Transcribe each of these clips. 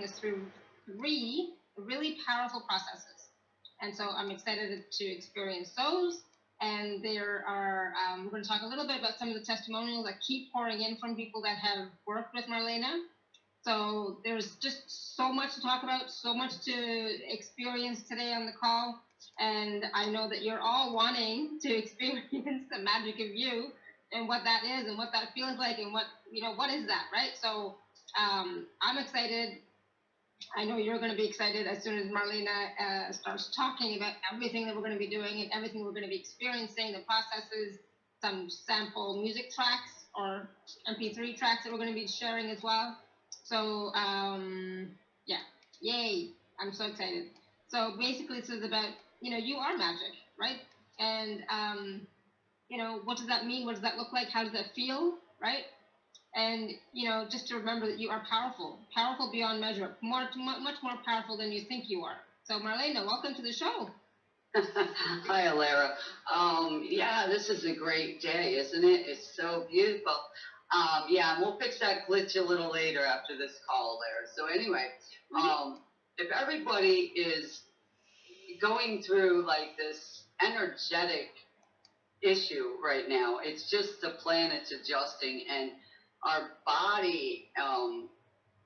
taking us through three really powerful processes. And so I'm excited to experience those. And there are, um, we're going to talk a little bit about some of the testimonials that keep pouring in from people that have worked with Marlena. So there's just so much to talk about, so much to experience today on the call. And I know that you're all wanting to experience the magic of you and what that is and what that feels like and what, you know, what is that, right? So um, I'm excited. I know you're going to be excited as soon as Marlena uh, starts talking about everything that we're going to be doing and everything we're going to be experiencing, the processes, some sample music tracks or MP3 tracks that we're going to be sharing as well. So, um, yeah, yay! I'm so excited. So basically, this is about you know you are magic, right? And um, you know what does that mean? What does that look like? How does that feel, right? And you know just to remember that you are powerful, powerful beyond measure, more much more powerful than you think you are. So Marlena, welcome to the show. Hi, Alara. Um, yeah, this is a great day, isn't it? It's so beautiful. Um, yeah, and we'll fix that glitch a little later after this call there. So anyway, mm-hmm. um, if everybody is going through like this energetic issue right now, it's just the planets adjusting and our body um,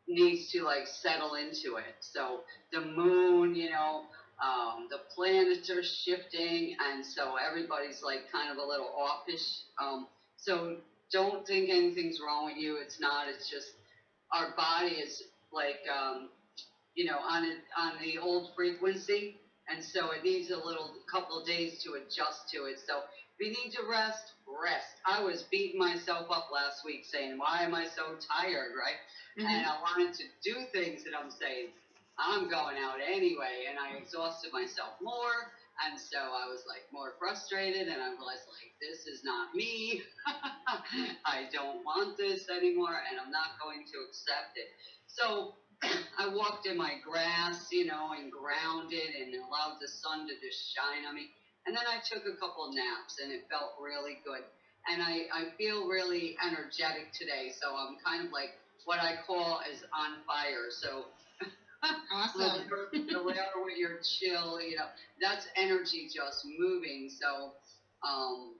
needs to like settle into it. So the moon, you know, um, the planets are shifting, and so everybody's like kind of a little offish. Um, so don't think anything's wrong with you. It's not. It's just our body is like, um, you know, on a, on the old frequency, and so it needs a little couple days to adjust to it. So if you need to rest, rest. I was beating myself up last week saying, why am I so tired, right? Mm-hmm. And I wanted to do things that I'm saying, I'm going out anyway, and I exhausted myself more. And so I was like more frustrated, and I realized like this is not me. I don't want this anymore, and I'm not going to accept it. So I walked in my grass, you know, and grounded, and allowed the sun to just shine on me. And then I took a couple naps, and it felt really good. And I, I feel really energetic today, so I'm kind of like what I call is on fire. So Awesome. the layer with your chill, you know, that's energy just moving. So, um,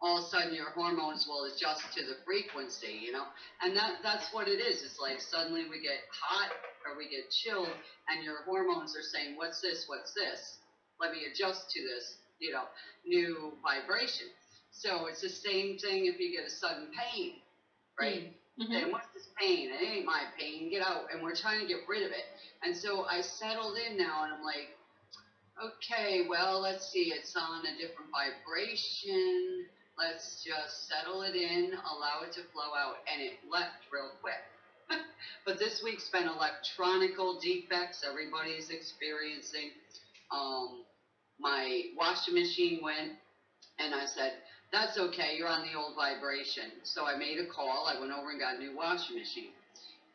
all of a sudden your hormones will adjust to the frequency, you know, and that that's what it is. It's like suddenly we get hot or we get chilled, and your hormones are saying, "What's this? What's this? Let me adjust to this, you know, new vibration." So it's the same thing if you get a sudden pain, right? Mm-hmm. Then what's this pain? It ain't my pain. Get out. And we're trying to get rid of it. And so I settled in now and I'm like, okay, well, let's see, it's on a different vibration. Let's just settle it in, allow it to flow out, and it left real quick. but this week's been electronical defects everybody's experiencing. Um, my washing machine went, and I said, that's okay, you're on the old vibration. So I made a call, I went over and got a new washing machine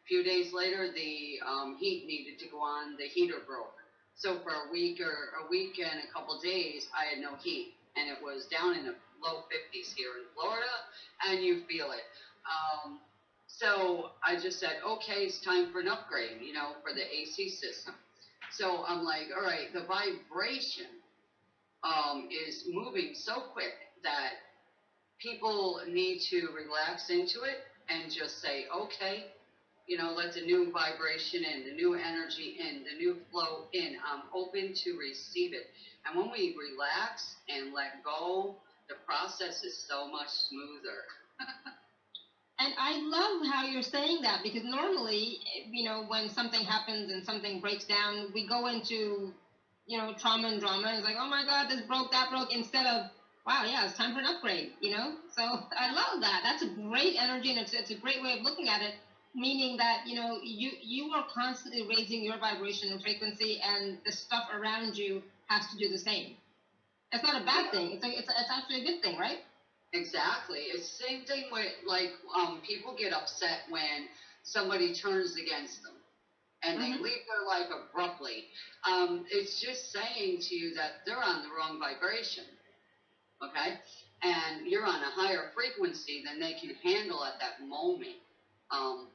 A few days later, the um, heat needed to go on. The heater broke. So for a week or a week and a couple days, I had no heat, and it was down in the low 50s here in Florida, and you feel it. Um, so I just said, okay, it's time for an upgrade, you know, for the AC system. So I'm like, all right, the vibration um, is moving so quick that people need to relax into it and just say, okay, you know, let the new vibration in, the new energy in, the new flow in. I'm open to receive it. And when we relax and let go, the process is so much smoother. and I love how you're saying that because normally, you know, when something happens and something breaks down, we go into, you know, trauma and drama. It's like, oh my God, this broke, that broke, instead of, wow, yeah, it's time for an upgrade, you know? So I love that. That's a great energy and it's, it's a great way of looking at it meaning that you know you you are constantly raising your vibration and frequency and the stuff around you has to do the same it's not a bad thing it's, a, it's, a, it's actually a good thing right exactly it's the same thing with like um, people get upset when somebody turns against them and they mm-hmm. leave their life abruptly um, it's just saying to you that they're on the wrong vibration okay and you're on a higher frequency than they can handle at that moment um,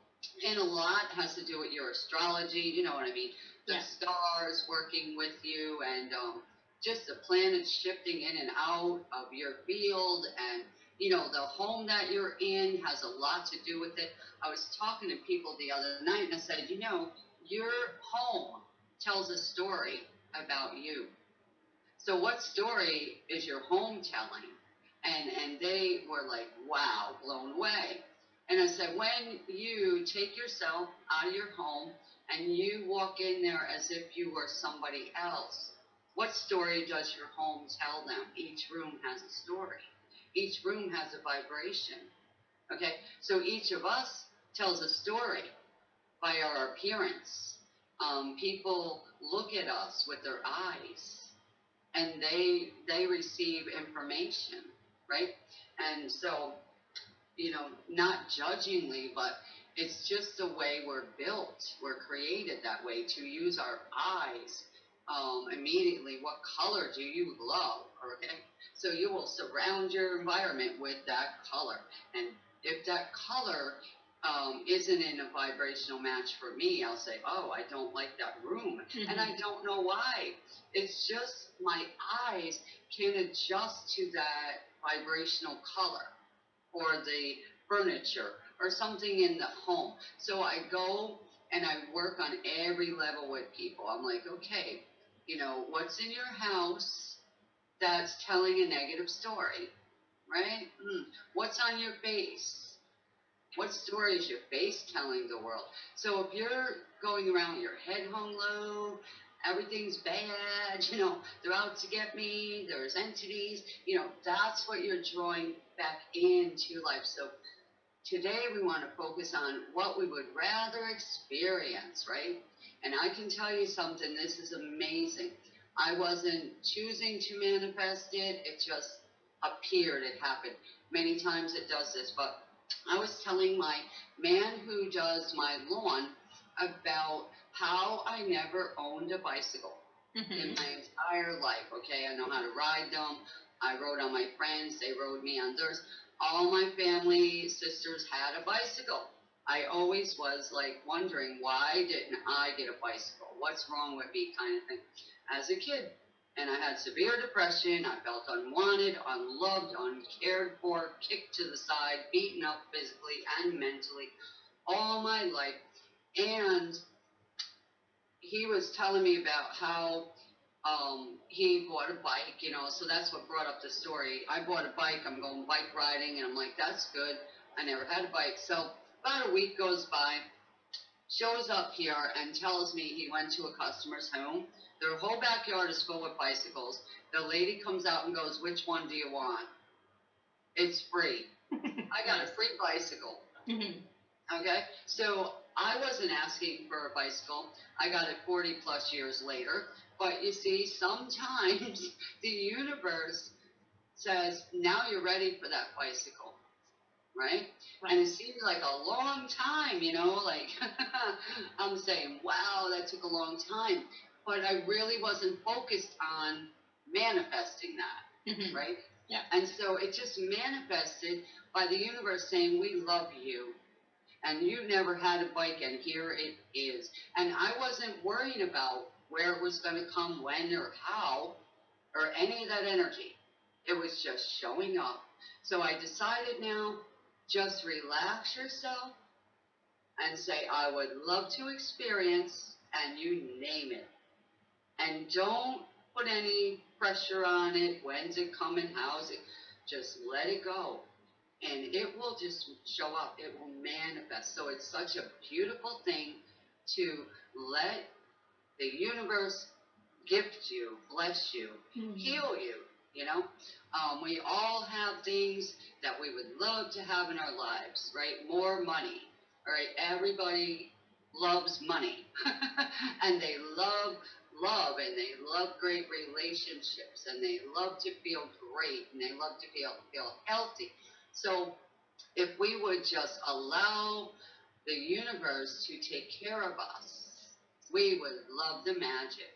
and a lot has to do with your astrology. You know what I mean? The Yeah. stars working with you, and um, just the planets shifting in and out of your field, and you know the home that you're in has a lot to do with it. I was talking to people the other night, and I said, you know, your home tells a story about you. So what story is your home telling? And and they were like, wow, blown away. And I said, when you take yourself out of your home and you walk in there as if you were somebody else, what story does your home tell them? Each room has a story. Each room has a vibration. Okay? So each of us tells a story by our appearance. Um, people look at us with their eyes and they they receive information, right? And so, you know, not judgingly, but it's just the way we're built. We're created that way to use our eyes um, immediately. What color do you love? Okay, so you will surround your environment with that color, and if that color um, isn't in a vibrational match for me, I'll say, oh, I don't like that room, and I don't know why. It's just my eyes can adjust to that vibrational color or the furniture or something in the home. So I go and I work on every level with people. I'm like, okay, you know, what's in your house that's telling a negative story, right? Hmm. What's on your face? What story is your face telling the world? So if you're going around with your head hung low, everything's bad, you know, they're out to get me, there's entities, you know, that's what you're drawing back into life. So today we want to focus on what we would rather experience, right? And I can tell you something, this is amazing. I wasn't choosing to manifest it, it just appeared, it happened. Many times it does this, but I was telling my man who does my lawn about how I never owned a bicycle in Mhm. my entire life. Okay, I know how to ride them. I rode on my friends, they rode me on theirs. All my family sisters had a bicycle. I always was like wondering why didn't I get a bicycle? What's wrong with me, kind of thing, as a kid. And I had severe depression. I felt unwanted, unloved, uncared for, kicked to the side, beaten up physically and mentally all my life. And he was telling me about how um, he bought a bike, you know, so that's what brought up the story. I bought a bike, I'm going bike riding, and I'm like, that's good. I never had a bike. So about a week goes by, shows up here and tells me he went to a customer's home. Their whole backyard is full with bicycles. The lady comes out and goes, Which one do you want? It's free. I got a free bicycle. Mhm. Okay, so I wasn't asking for a bicycle. I got it 40 plus years later. But you see, sometimes the universe says, now you're ready for that bicycle, right? And it seemed like a long time, you know, like I'm saying, wow, that took a long time. But I really wasn't focused on manifesting that Mhm. right? Yeah. And so it just manifested by the universe saying, We love you. And you never had a bike, and here it is. And I wasn't worrying about where it was going to come, when, or how, or any of that energy. It was just showing up. So I decided now just relax yourself and say, I would love to experience, and you name it. And don't put any pressure on it. When's it coming? How's it? Just let it go. And it will just show up. It will manifest. So it's such a beautiful thing to let the universe gift you, bless you, Mhm. heal you. You know, um, we all have things that we would love to have in our lives, right? More money, all right? Everybody loves money, and they love love, and they love great relationships, and they love to feel great, and they love to feel feel healthy. So, if we would just allow the universe to take care of us, we would love the magic,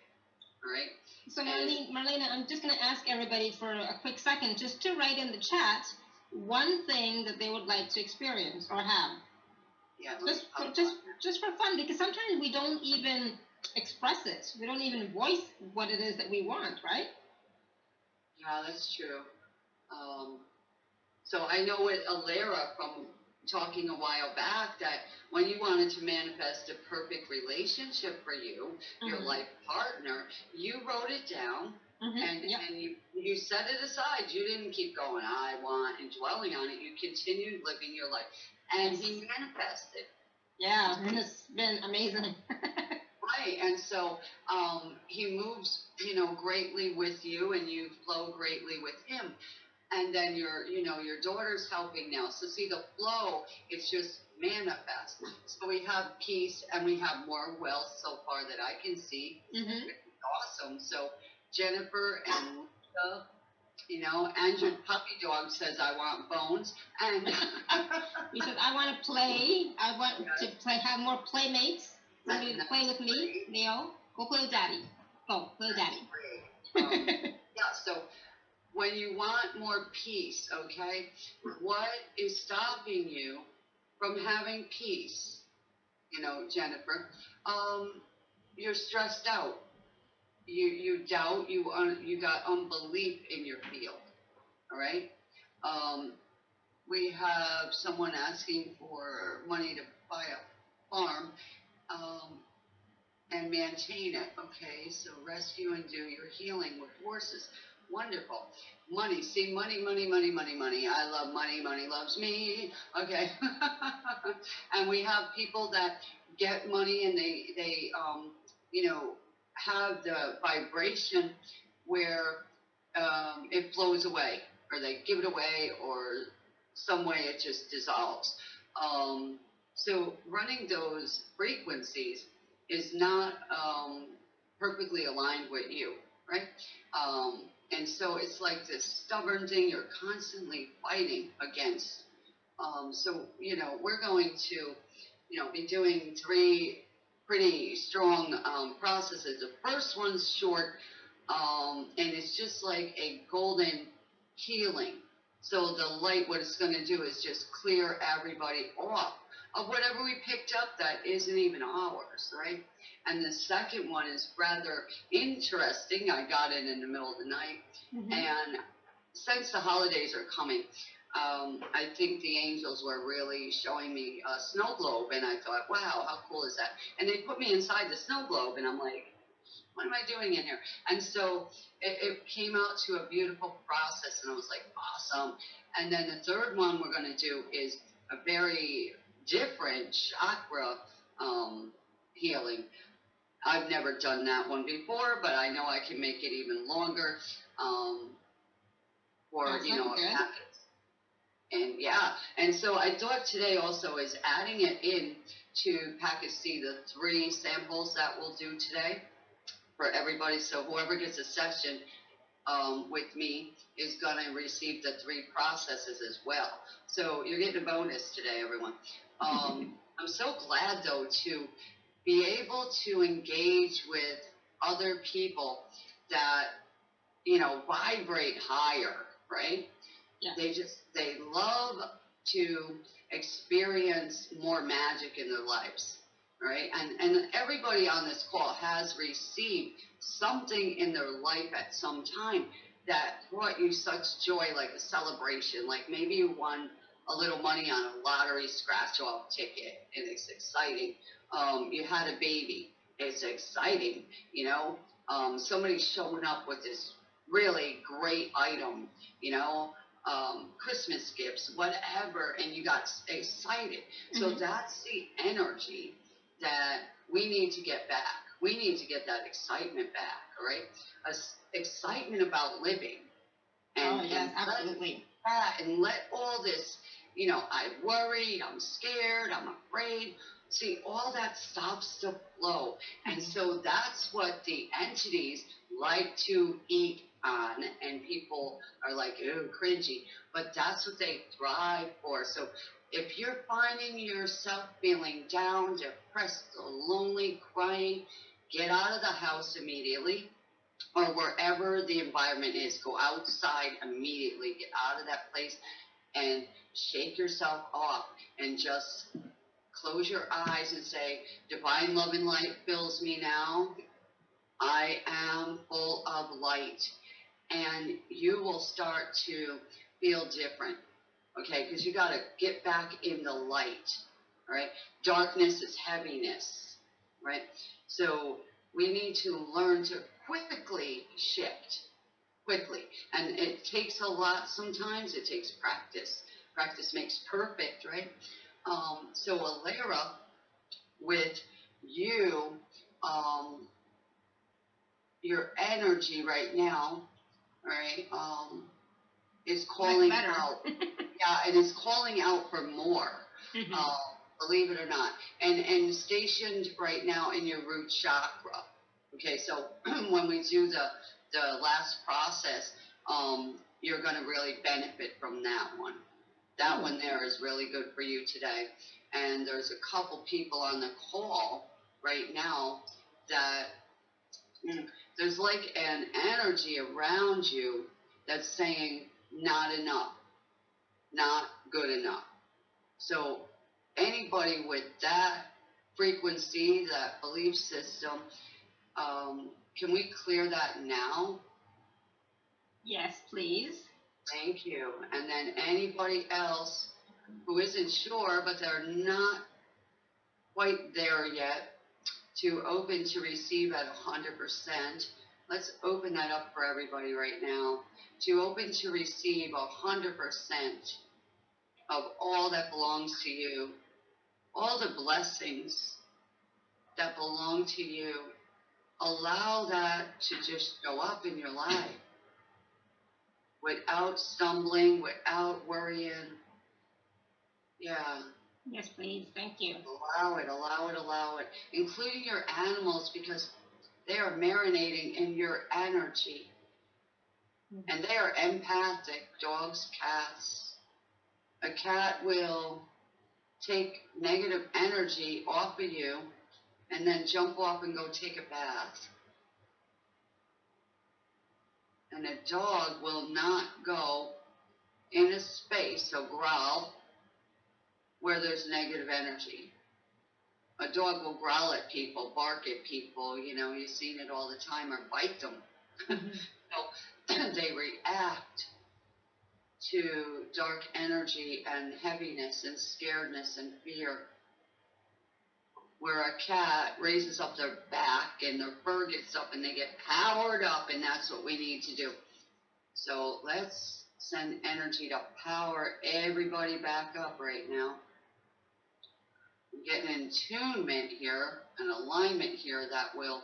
all right? So Marlene, Marlena, I'm just going to ask everybody for a quick second just to write in the chat one thing that they would like to experience or have. Yeah. Just for, just just for fun, because sometimes we don't even express it. We don't even voice what it is that we want, right? Yeah, that's true. Um, so I know with Alara from talking a while back that when you wanted to manifest a perfect relationship for you, your Mhm. life partner, you wrote it down Mhm, and yep. and you you set it aside. You didn't keep going. I want and dwelling on it. You continued living your life, and he manifested. Yeah, and it's been amazing. Right, and so um, he moves, you know, greatly with you, and you flow greatly with him. And then your, you know, your daughter's helping now. So see the flow, it's just manifest. So we have peace, and we have more wealth so far that I can see. hmm Awesome. So Jennifer and Lisa, you know, and your puppy dog says I want bones, and He says, I want to play. I want to play, have more playmates. Play with me. Leo, go play with daddy. Go play with daddy. um, yeah, so when you want more peace, okay, what is stopping you from having peace? You know, Jennifer, um, you're stressed out. You you doubt. You un, you got unbelief in your field. All right. Um, we have someone asking for money to buy a farm. Um, and maintain it. Okay, so rescue and do your healing with horses. Wonderful. Money. See, money, money, money, money, money. I love money. Money loves me. Okay. and we have people that get money and they, they, um, you know, have the vibration where um, it flows away or they give it away or some way it just dissolves. Um, so running those frequencies is not um, perfectly aligned with you, right? Um, and so it's like this stubborn thing you're constantly fighting against. Um, so, you know, we're going to, you know, be doing three pretty strong um, processes. The first one's short, um, and it's just like a golden healing. So the light, what it's going to do is just clear everybody off of whatever we picked up that isn't even ours, right? And the second one is rather interesting. I got it in the middle of the night. Mhm. And since the holidays are coming, um, I think the angels were really showing me a snow globe. And I thought, wow, how cool is that? And they put me inside the snow globe, and I'm like, what am I doing in here? And so it, it came out to a beautiful process, and I was like, awesome. And then the third one we're going to do is a very different chakra um, healing. I've never done that one before, but I know I can make it even longer um, for That you know And yeah, and so I thought today also is adding it in to package C, the three samples that we'll do today for everybody. So whoever gets a session um, with me is going to receive the three processes as well. So you're getting a bonus today, everyone. Um, I'm so glad though to be able to engage with other people that you know vibrate higher, right? Yeah. They just they love to experience more magic in their lives, right? And and everybody on this call has received something in their life at some time that brought you such joy, like a celebration, like maybe you won a little money on a lottery scratch off ticket and it's exciting. Um, you had a baby, it's exciting, you know. Um, somebody's showing up with this really great item, you know, um, Christmas gifts, whatever, and you got excited. So Mhm. that's the energy that we need to get back. We need to get that excitement back, all right? A excitement about living. Oh yes, let absolutely. that and let all this, you know, I'm worried, I'm scared, I'm afraid. See, all that stops the flow. And so that's what the entities like to eat on, and people are like, ooh, cringy. But that's what they thrive for. So if you're finding yourself feeling down, depressed, lonely, crying, get out of the house immediately or wherever the environment is. Go outside immediately. Get out of that place and shake yourself off and just close your eyes and say, Divine love and light fills me now. I am full of light. And you will start to feel different. Okay, because you got to get back in the light. All right, Darkness is heaviness. Right? So we need to learn to quickly shift. Quickly. And it takes a lot sometimes, it takes practice. Practice makes perfect, right? Um, so Alara, with you, um, your energy right now, right, um, is calling out. yeah, it is calling out for more. Mhm. Uh, believe it or not, and and stationed right now in your root chakra. Okay, so when we do the the last process, um, you're going to really benefit from that one. That one there is really good for you today. And there's a couple people on the call right now that mm, there's like an energy around you that's saying not enough, not good enough. So anybody with that frequency, that belief system, um, can we clear that now? Yes, please. Thank you. And then anybody else who isn't sure, but they're not quite there yet, to open to receive at 100%. Let's open that up for everybody right now. To open to receive 100% of all that belongs to you, all the blessings that belong to you. Allow that to just go up in your life without stumbling, without worrying. Yeah, Yes, please. Thank you. allow it, allow it, allow it, including your animals because they are marinating in your energy. Mm-hmm. And they are empathic, dogs, cats. A cat will take negative energy off of you and then jump off and go take a bath. And a dog will not go in a space, so growl, where there's negative energy. A dog will growl at people, bark at people, you know, you've seen it all the time, or bite them. Mhm. they react to dark energy and heaviness and scaredness and fear. Where a cat raises up their back and their fur gets up and they get powered up, and that's what we need to do. So let's send energy to power everybody back up right now. Get an attunement here, an alignment here that will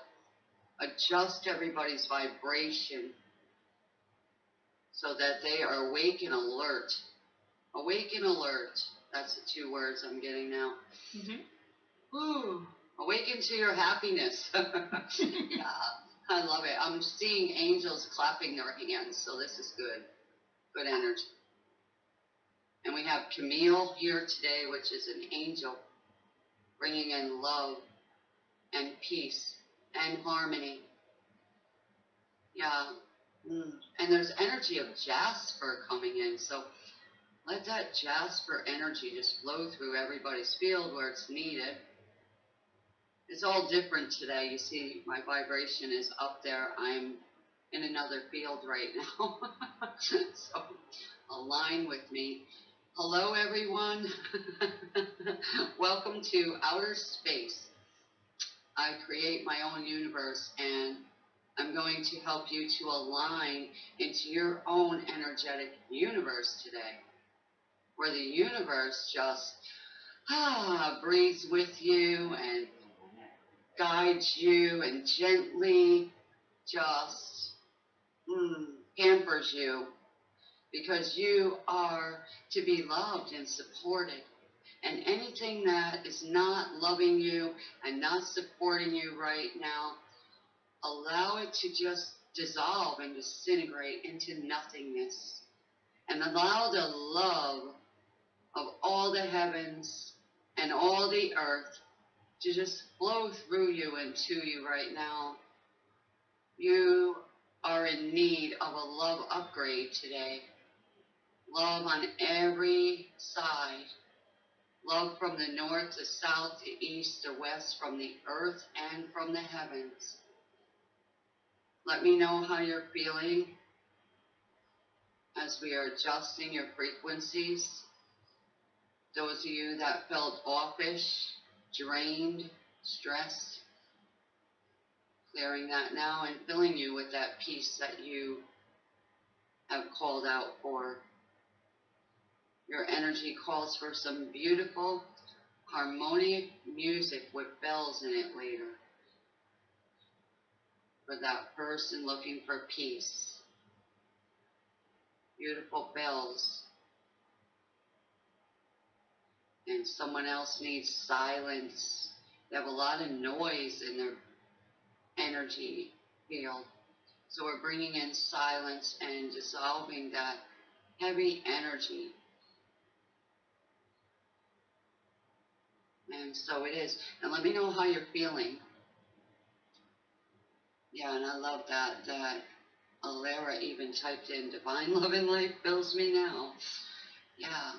adjust everybody's vibration so that they are awake and alert. Awake and alert. That's the two words I'm getting now. Mhm. Ooh, awaken to your happiness. yeah, I love it. I'm seeing angels clapping their hands, so this is good. Good energy. And we have Camille here today, which is an angel, bringing in love and peace and harmony. Yeah. Mm. And there's energy of Jasper coming in, so let that Jasper energy just flow through everybody's field where it's needed. It's all different today. You see, my vibration is up there. I'm in another field right now. so align with me. Hello, everyone. Welcome to outer space. I create my own universe and I'm going to help you to align into your own energetic universe today, where the universe just ah, breathes with you and guides you and gently just mm, pampers you because you are to be loved and supported. And anything that is not loving you and not supporting you right now, allow it to just dissolve and disintegrate into nothingness. And allow the love of all the heavens and all the earth to just flow through you and to you right now. You are in need of a love upgrade today. Love on every side. Love from the north to south to east to west, from the earth and from the heavens. Let me know how you're feeling as we are adjusting your frequencies. Those of you that felt offish, drained, stressed, clearing that now and filling you with that peace that you have called out for. Your energy calls for some beautiful, harmonic music with bells in it later. For that person looking for peace. Beautiful bells. And someone else needs silence. They have a lot of noise in their energy field. So we're bringing in silence and dissolving that heavy energy And so it is. And let me know how you're feeling. Yeah, and I love that that Alara even typed in divine love and life fills me now. Yeah.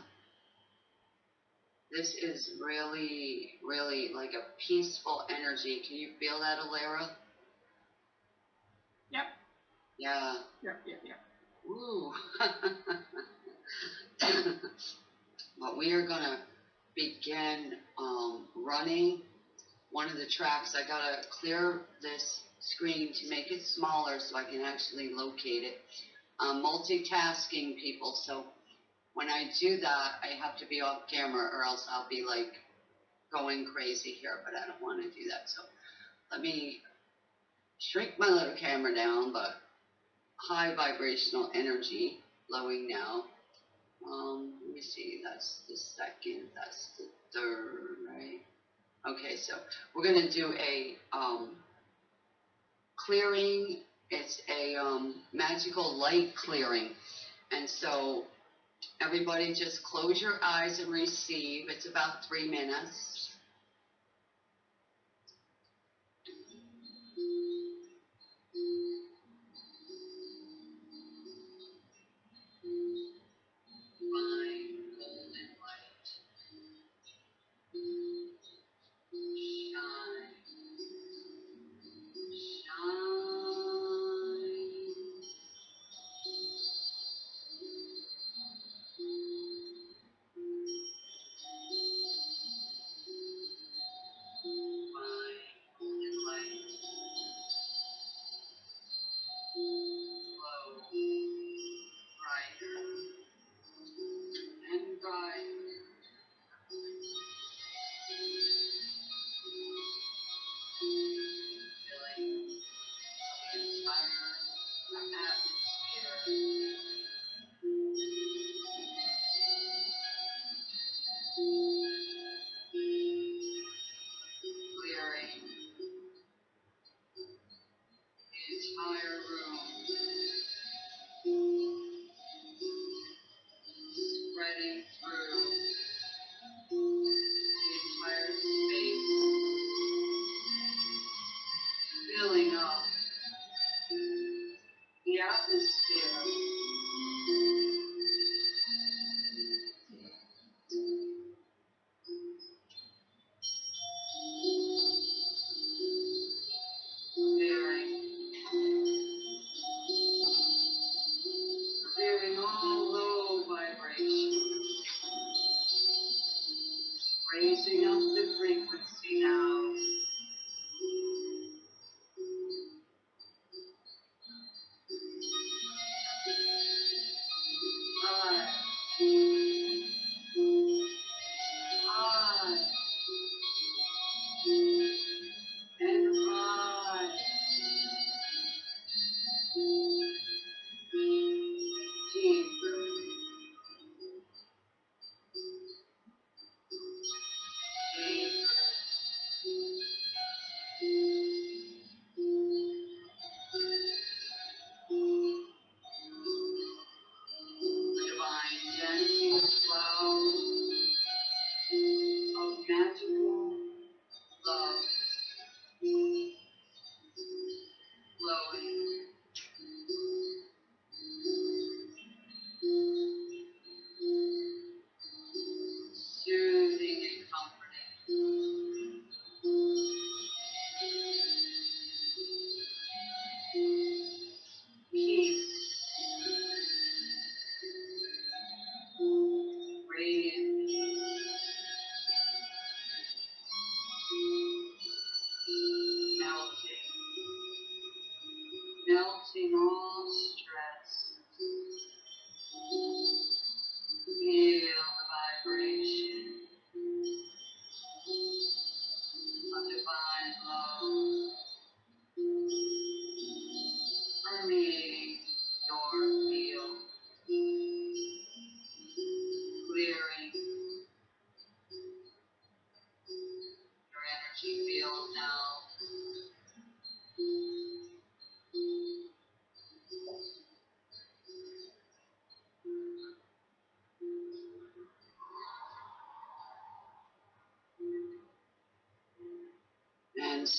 This is really, really like a peaceful energy. Can you feel that, Alara? Yep. Yeah. Yep, yep, yep. Ooh. but we are gonna begin um, running one of the tracks. I gotta clear this screen to make it smaller so I can actually locate it. I'm multitasking people, so when I do that, I have to be off camera or else I'll be like going crazy here, but I don't want to do that. So let me shrink my little camera down, but high vibrational energy flowing now. Um, let me see, that's the second, that's the third, right? Okay, so we're gonna do a, um, clearing, it's a, um, magical light clearing. And so, everybody just close your eyes and receive, it's about three minutes.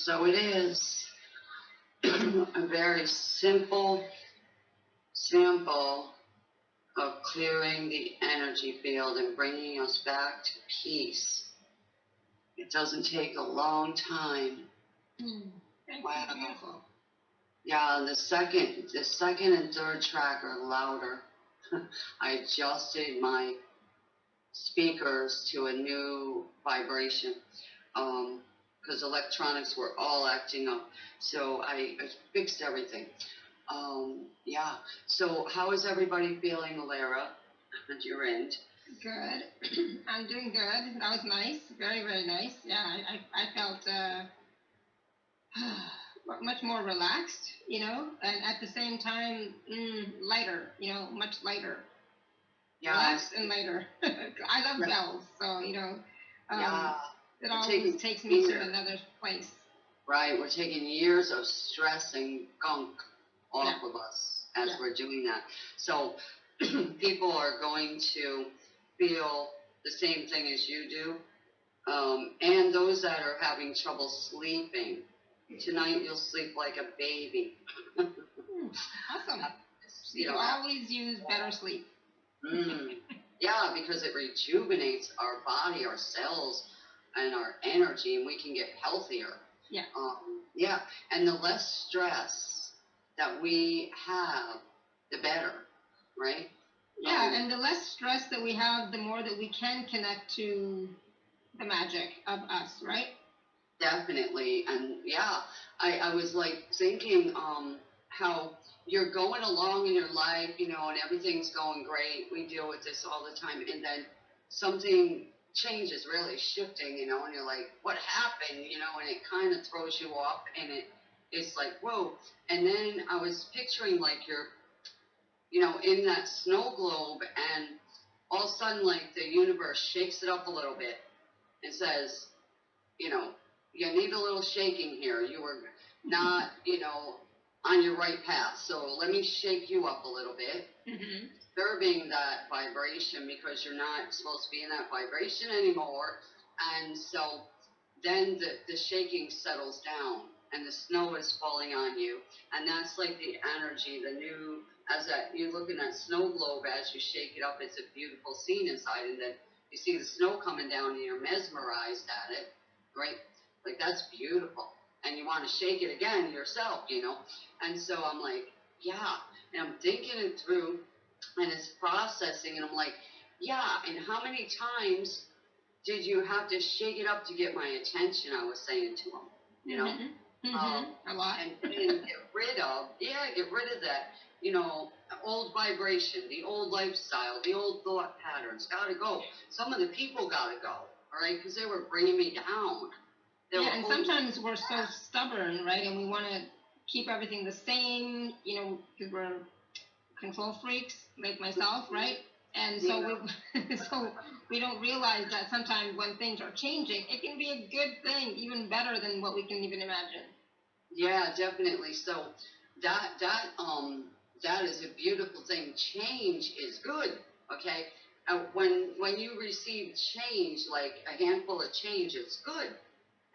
So it is. A very simple sample of clearing the energy field and bringing us back to peace. It doesn't take a long time. Mm. Wow. Yeah, the second, the second and third track are louder. I adjusted my speakers to a new vibration because electronics were all acting up. So I, I fixed everything. Um, yeah. So how is everybody feeling, Lara, at your end? Good. I'm doing good. That was nice. Very, very nice. Yeah, I, I, I felt uh, much more relaxed, you know, and at the same time, mm, lighter, you know, much lighter. Yeah. Relaxed and lighter. I love bells, so, you know, um, yeah. It always taking takes me to either. another place. Right. We're taking years of stress and gunk off of us as Yeah. we're doing that. So people are going to feel the same thing as you do. Um, and those that are having trouble sleeping, tonight you'll sleep like a baby. Hmm, awesome. You You know, always use better sleep. Mm. Yeah, because it rejuvenates our body, our cells, and our energy, and we can get healthier. Yeah. Um, yeah, and the less stress that we have, the better, right? Yeah, Um, and the less stress that we have, the more that we can connect to the magic of us, right? Definitely, and yeah, I, I was like thinking um, how you're going along in your life, you know, and everything's going great. We deal with this all the time, and then something changes, really shifting, you know, and you're like, what happened, you know, and it kind of throws you off, and it it's like whoa. And then I was picturing like you're, you know, in that snow globe, and all of a sudden like the universe shakes it up a little bit and says, you know, you need a little shaking here. You were not, you know, on your right path. So let me shake you up a little bit, Mm-hmm. Disturbing that vibration because you're not supposed to be in that vibration anymore. And so then the, the shaking settles down and the snow is falling on you. And that's like the energy, the new, as that you look in that snow globe as you shake it up, it's a beautiful scene inside. And then you see the snow coming down and you're mesmerized at it, right? Like that's beautiful. And you want to shake it again yourself, you know? And so I'm like, yeah. And I'm thinking it through and it's processing. And I'm like, yeah. And how many times did you have to shake it up to get my attention? I was saying to him, you know? hmm Um, a lot. and, and get rid of, yeah, get rid of that, you know, old vibration, the old lifestyle, the old thought patterns. Gotta go. Some of the people gotta go, all right, because they were bringing me down. They yeah, and sometimes we're so stubborn, right? And we want to keep everything the same, you know, because we're control freaks like myself, right? And so we, so we don't realize that sometimes when things are changing, it can be a good thing, even better than what we can even imagine. Yeah, definitely. So that that um that is a beautiful thing. Change is good. Okay. Uh, when when you receive change, like a handful of change, it's good.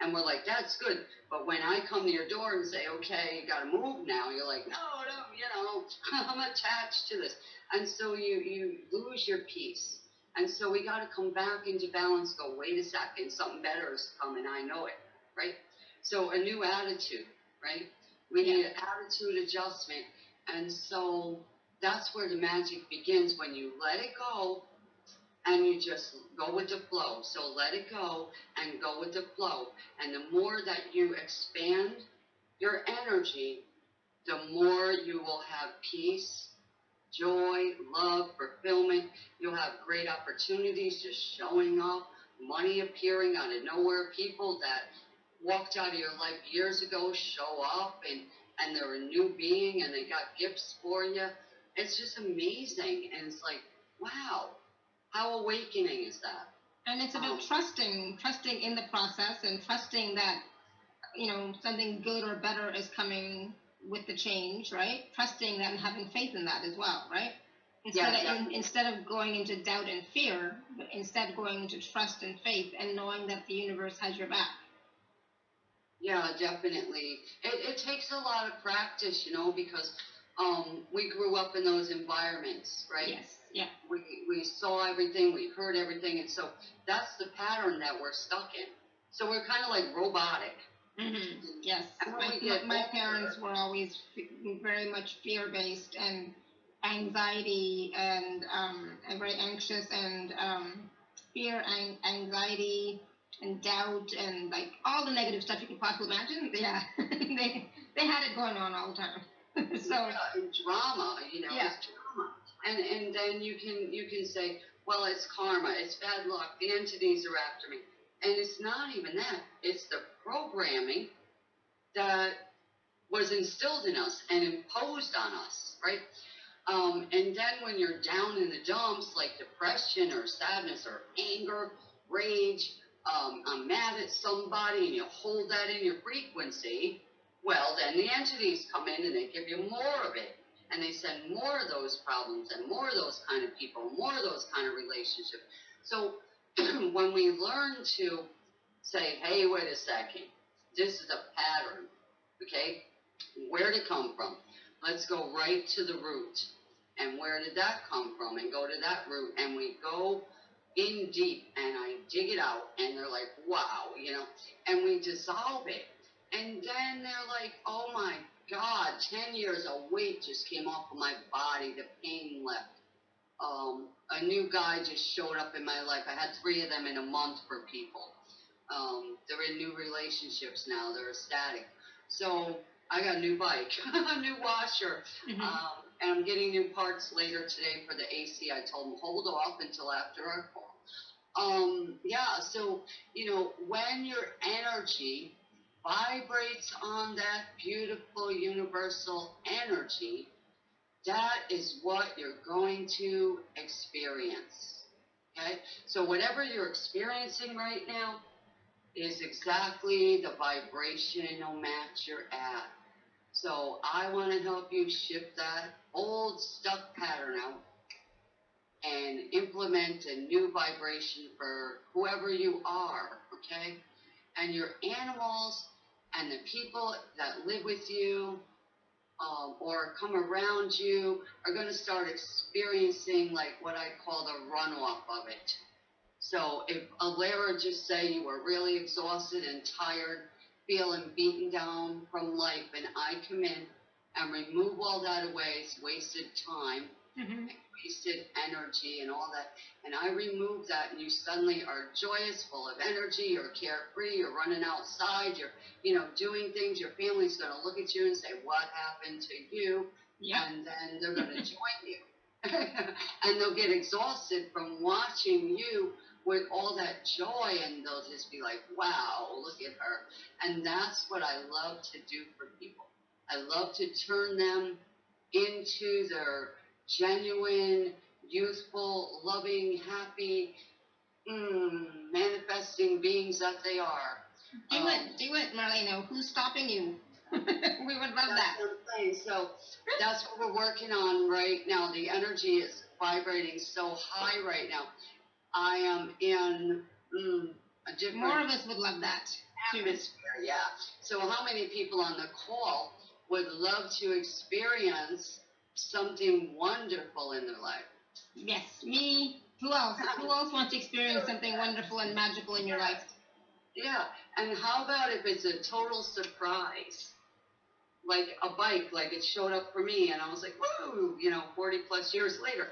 And we're like, that's good. But when I come to your door and say, okay, you got to move now, you're like, no, no, you know, I'm attached to this. And so you you lose your peace. And so we got to come back into balance. Go, wait a second, something better is coming. I know it, right? So a new attitude, right? We need an attitude adjustment. And so that's where the magic begins when you let it go and you just go with the flow. So let it go and go with the flow. And the more that you expand your energy, the more you will have peace, joy, love, fulfillment. You'll have great opportunities just showing up, money appearing out of nowhere, people that walked out of your life years ago show up and, and they're a new being and they got gifts for you. It's just amazing. And it's like, wow, how awakening is that? And it's about Um, trusting, trusting in the process and trusting that, you know, something good or better is coming with the change, right? Trusting that and having faith in that as well, right? Instead, Yeah, of, in, instead of going into doubt and fear, but instead going into trust and faith and knowing that the universe has your back. Yeah, definitely. It, it takes a lot of practice, you know, because um, we grew up in those environments, right? Yes, yeah. We, we saw everything, we heard everything, and so that's the pattern that we're stuck in. So we're kind of like robotic. hmm Yes, And my, we get my parents were always very much fear-based and anxiety and um, very anxious and um, fear and anxiety and doubt and like all the negative stuff you could possibly imagine. Yeah, they they had it going on all the time. so yeah, and drama, you know, Yeah. And and then you can you can say, well, it's karma, it's bad luck, the entities are after me, and it's not even that. It's the programming that was instilled in us and imposed on us, right? Um, and then when you're down in the dumps, like depression or sadness or anger, rage, um, I'm mad at somebody, and you hold that in your frequency, well, then the entities come in and they give you more of it. And they send more of those problems and more of those kind of people, more of those kind of relationships. So when we learn to say, hey, wait a second, this is a pattern, okay? Where did it come from? Let's go right to the root. And where did that come from? And go to that root. And we go in deep and I dig it out and they're like, wow, you know, and we dissolve it. And then they're like, oh my God, 10 years of weight just came off of my body, the pain left. Um, a new guy just showed up in my life. I had three of them in a month for people. Um, they're in new relationships now, they're ecstatic. So I got a new bike, a new washer, mhm. um, and I'm getting new parts later today for the AC. I told them hold off until after our call. Um, yeah, so you know when your energy vibrates on that beautiful universal energy, that is what you're going to experience. Okay, so whatever you're experiencing right now is exactly the vibrational match you're at. So I want to help you shift that old stuck pattern out and implement a new vibration for whoever you are, okay? And your animals and the people that live with you um, or come around you are going to start experiencing like what I call the runoff of it. So if Alara just say you were really exhausted and tired, feeling beaten down from life, and I come in and remove all that away, it's wasted time, Mhm. Wasted energy, and all that, and I remove that, and you suddenly are joyous, full of energy, you're carefree, you're running outside, you're, you know, doing things. Your family's going to look at you and say, "What happened to you?" yeah. and then they're going to join you. and they'll get exhausted from watching you with all that joy, and they'll just be like, wow, look at her. And that's what I love to do for people. I love to turn them into their genuine, youthful, loving, happy, mm, manifesting beings that they are. Do Um, it, do it, Marlena. Who's stopping you? we would love that. So that's what we're working on right now. The energy is vibrating so high right now. I am in mm, a different More of us would love that. too. atmosphere. Yeah. So how many people on the call would love to experience something wonderful in their life? Yes, me. Who else? Who else wants to experience something wonderful and magical in your life? Yeah. And how about if it's a total surprise? Like a bike, like it showed up for me, and I was like, woo, you know, 40 plus years later.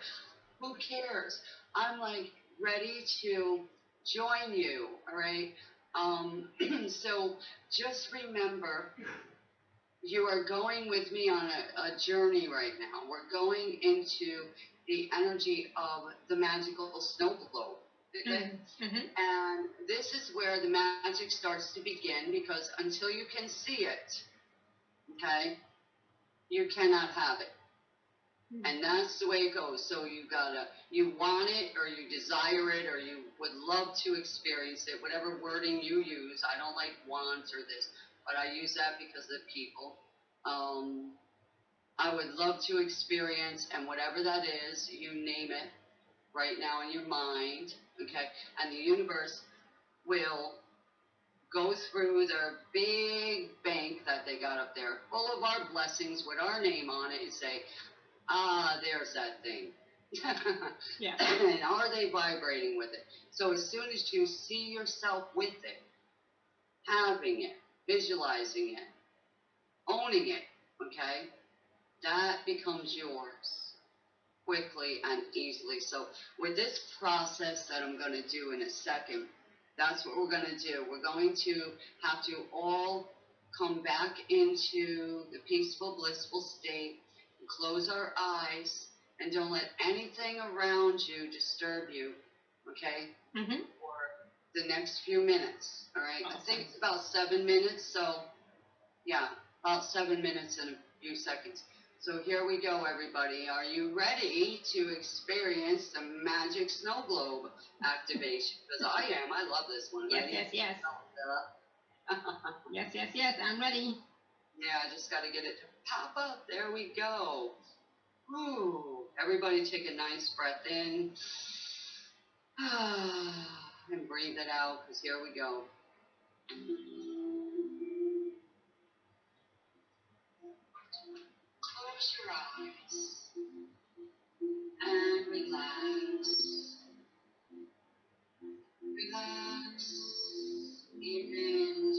Who cares? I'm like ready to join you, all right? Um, so just remember, you are going with me on a, a journey right now. We're going into the energy of the magical snow globe. Okay? Mhm. And this is where the magic starts to begin because until you can see it, okay, you cannot have it. And that's the way it goes. So you gotta, you want it or you desire it or you would love to experience it, whatever wording you use. I don't like wants or this, but I use that because of people. Um, I would love to experience, and whatever that is, you name it right now in your mind, okay? And the universe will go through their big bank that they got up there, full of our blessings with our name on it, and say, ah, there's that thing. Yeah. and are they vibrating with it? So as soon as you see yourself with it, having it, visualizing it, owning it, okay, that becomes yours quickly and easily. So with this process that I'm going to do in a second, that's what we're going to do. We're going to have to all come back into the peaceful, blissful state, close our eyes, and don't let anything around you disturb you, okay? Mm-hmm. The next few minutes, all right? I think it's about seven minutes, so yeah, about seven minutes and a few seconds. So here we go, everybody. Are you ready to experience the magic snow globe activation? Because I am. I love this one. Yes, Ready? yes, yes. Yes, yes, yes. I'm ready. yeah, I just got to get it to pop up. There we go. Ooh. Everybody take a nice breath in. and breathe it out, because here we go. Close your eyes and relax. Relax even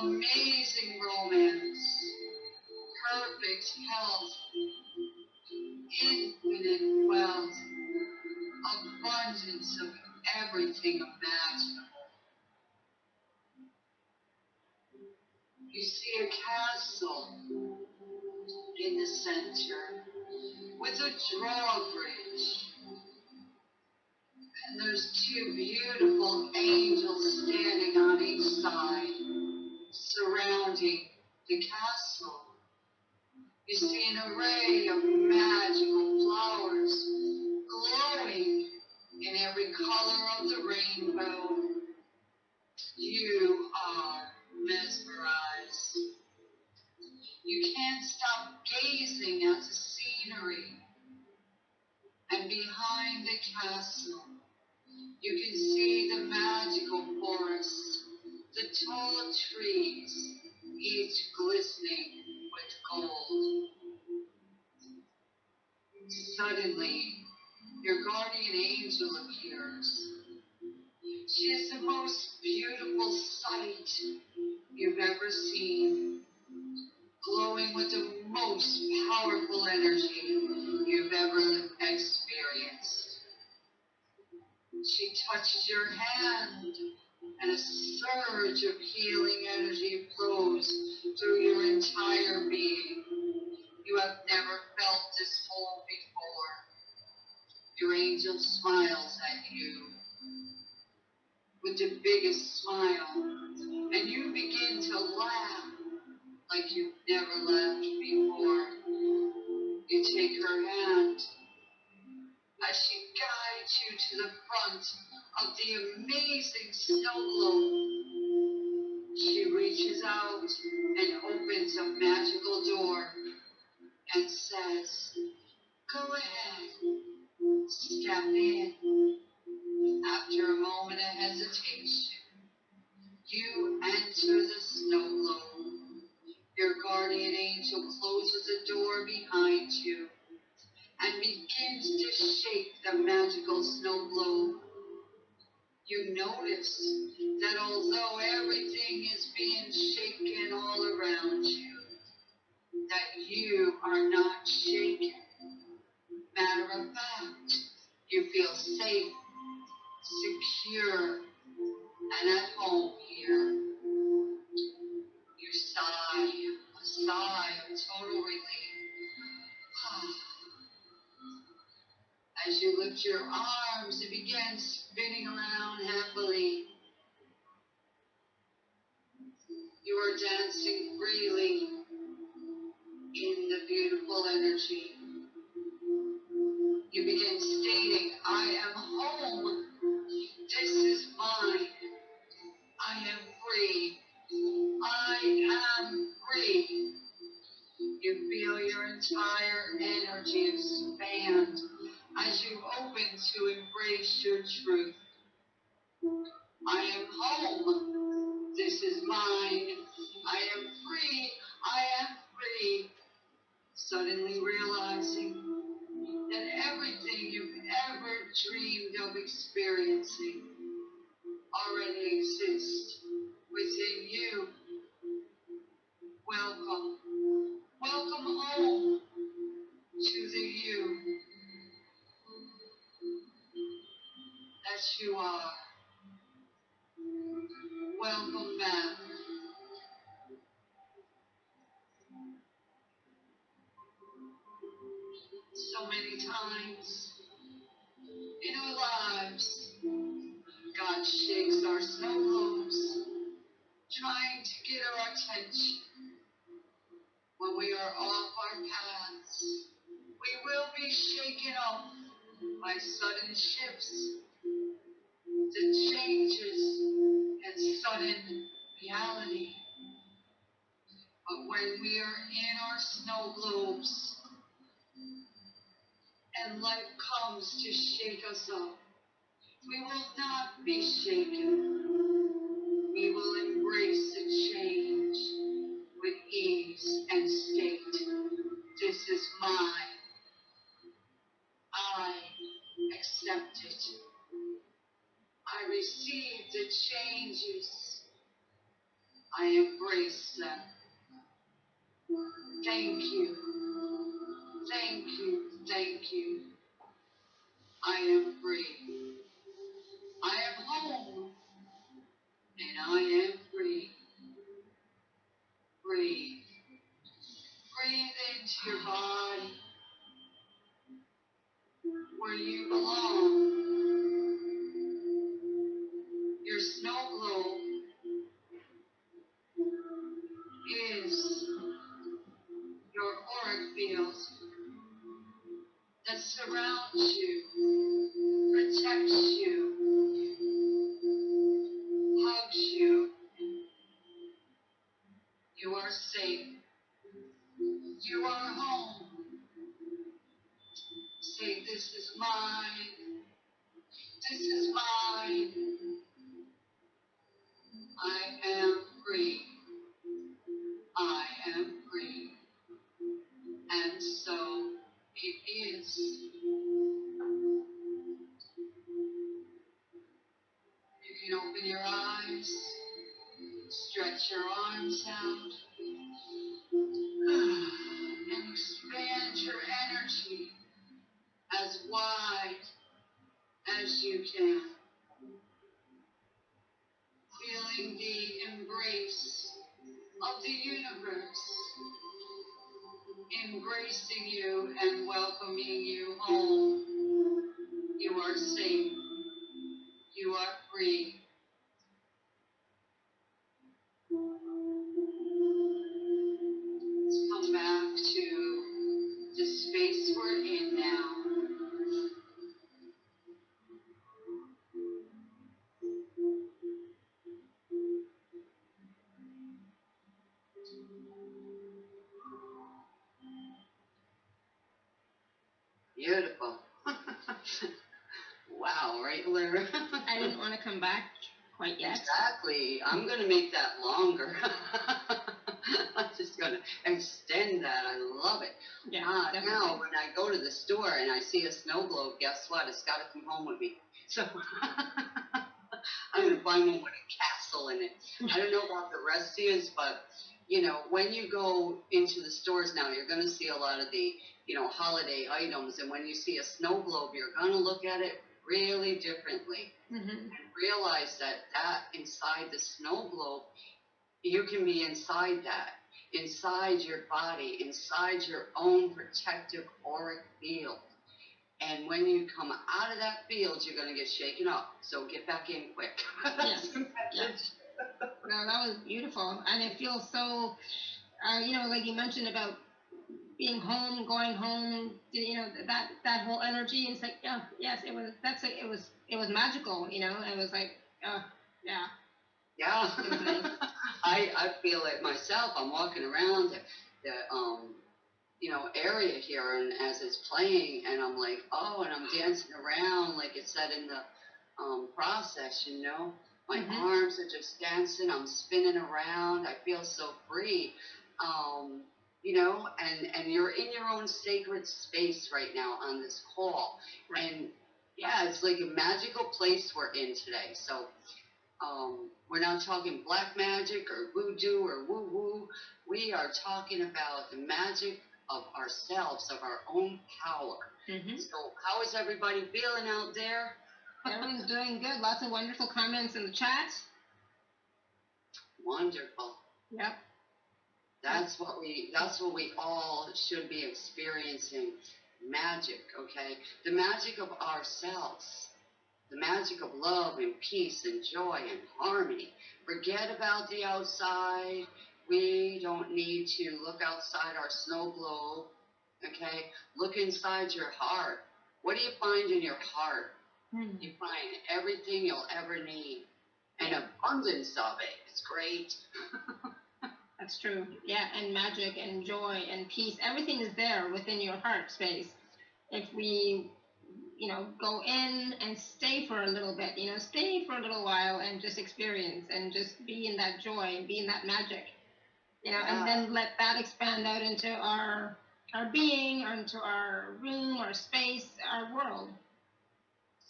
amazing romance, perfect health, infinite wealth, abundance of everything imaginable. You see a castle in the center with a drawbridge. And there's two beautiful angels standing on each side, surrounding the castle. You see an array of magical flowers glowing in every color of the rainbow. You are mesmerized. You can't stop gazing at the scenery. And behind the castle, you can see the magical forest, the tall trees, each glistening with gold. Suddenly, your guardian angel appears. She is the most beautiful sight you've ever seen, glowing with the most powerful energy you've ever experienced. She touches your hand, and a surge of healing energy flows through your entire being. You have never felt this whole before. Your angel smiles at you with the biggest smile, and you begin to laugh like you've never laughed before. You take her hand as she guides you to the front of the amazing snow globe. She reaches out and opens a magical door and says, Go ahead, step in. After a moment of hesitation, you enter the snow globe. Your guardian angel closes the door behind you and begins to shake the magical snow globe. You notice that although everything is being shaken all around you, that you are not shaken. Matter of fact, you feel safe, secure, and at home here. You sigh, a sigh of total relief. As you lift your arms and begin spinning around happily. You are dancing freely in the beautiful energy. Suddenly realizing that everything you've ever dreamed of experiencing already exists Shakes our snow globes, trying to get our attention when we are off our paths. We will be shaken off by sudden shifts, the changes, and sudden reality. But when we are in our snow globes, and life comes to shake us up, we will not be shaken. We will embrace the change with ease and state. This is mine. I accept it. I receive the changes. I embrace them. Thank you. Thank you. Thank you. I am free. I am home. And I am free. Breathe. Breathe into your body where you belong. Your snow globe is your auric field that surrounds you, protects you, hugs you. You are safe. You are home. Say, This is mine. This is mine. I am free. I am free. And so it is. You can open your eyes, stretch your arms out, and expand your energy as wide as you can. Feeling the embrace of the universe, embracing you and welcoming you home. You are safe. You are free. Snow globe, guess what? It's got to come home with me. So I'm gonna find one with a castle in it. I don't know about the rest of you, but you know, when you go into the stores now, you're gonna see a lot of the you know holiday items, and when you see a snow globe, you're gonna look at it really differently Mhm. and realize that that inside the snow globe, you can be inside that, inside your body, inside your own protective auric field. And when you come out of that field, you're gonna get shaken up. So get back in quick. Yes, yes. No, that was beautiful, and it feels so. Uh, you know, like you mentioned about being home, going home. You know that that whole energy. It's like, yeah, yes, it was. That's it. It was. It was magical. You know, it was like, uh, yeah. Yeah. I I feel it myself. I'm walking around the, the um you know area here, and as it's playing, and I'm like, oh, and I'm dancing around like it said in the um process. You know, my Mhm. arms are just dancing. I'm spinning around. I feel so free. Um, you know, and and you're in your own sacred space right now on this call, Right. and yeah, it's like a magical place we're in today. So um, we're not talking black magic or voodoo or woo woo. We are talking about the magic of ourselves, of our own power. Mm-hmm. So, how is everybody feeling out there? Everyone's doing good. Lots of wonderful comments in the chat. Wonderful. Yep. That's what we. That's what we all should be experiencing. Magic, okay? The magic of ourselves. The magic of love and peace and joy and harmony. Forget about the outside. We don't need to look outside our snow globe. Okay? Look inside your heart. What do you find in your heart? Mhm. You find everything you'll ever need. An abundance of it. It's great. That's true. Yeah, and magic and joy and peace. Everything is there within your heart space. If we, you know, go in and stay for a little bit, you know, stay for a little while and just experience and just be in that joy and be in that magic, you know, and then let that expand out into our our being, or into our room, our space, our world.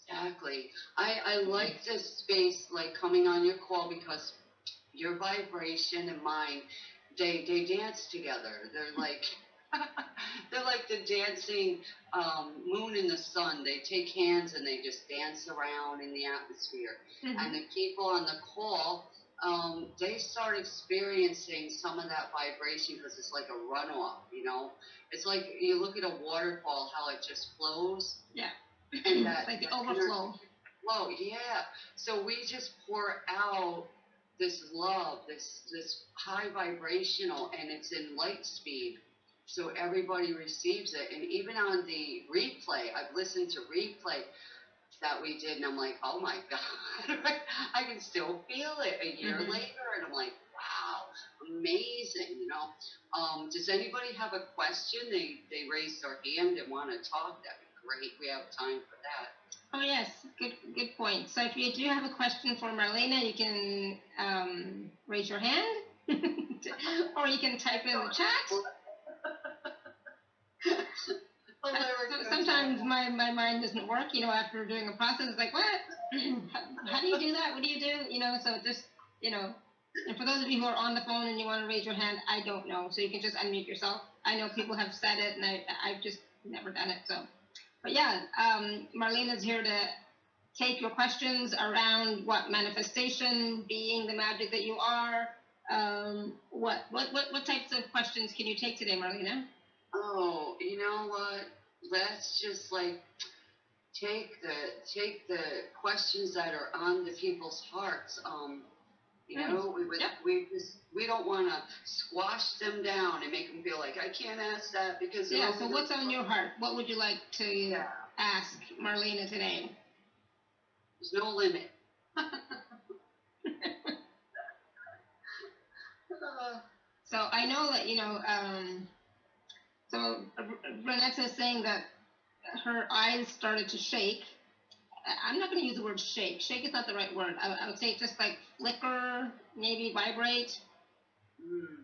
Exactly. I, I like this space, like coming on your call because your vibration and mine, they they dance together. They're like they're like the dancing um, moon and the sun. They take hands and they just dance around in the atmosphere. And the people on the call, um, they start experiencing some of that vibration because it's like a runoff. You know, it's like you look at a waterfall, how it just flows. Yeah. And that, like the overflow. flow, yeah. So we just pour out this love, this this high vibrational, and it's in light speed, so everybody receives it. And even on the replay, I've listened to replay that we did, and I'm like, oh my god, I can still feel it a year Mhm. later, and I'm like, wow, amazing, you know. Um, does anybody have a question? They they raised their hand and want to talk. That'd be great. We have time for that. Oh yes, good good point. So if you do have a question for Marlena, you can um, raise your hand, or you can type in the chat. So sometimes my, my mind doesn't work, you know, after doing a process, it's like, what? how, how do you do that? What do you do? You know, so just, you know, and for those of you who are on the phone and you want to raise your hand, I don't know. So you can just unmute yourself. I know people have said it and I, I've just never done it. So, but yeah, um, Marlena's here to take your questions around what manifestation, being the magic that you are. Um, what, what, what, what types of questions can you take today, Marlena? Oh, you know what? Let's just like take the take the questions that are on the people's hearts. Um, you Mm. know, we would Yep. we just we don't want to squash them down and make them feel like I can't ask that because Yeah, so what's on your heart? What would you like to Yeah, ask Marlena today? there's no limit. Uh, So I know that, you know, um, so Renetta is saying that her eyes started to shake. I'm not going to use the word shake. Shake is not the right word. I, I would say just like flicker, maybe vibrate, mm.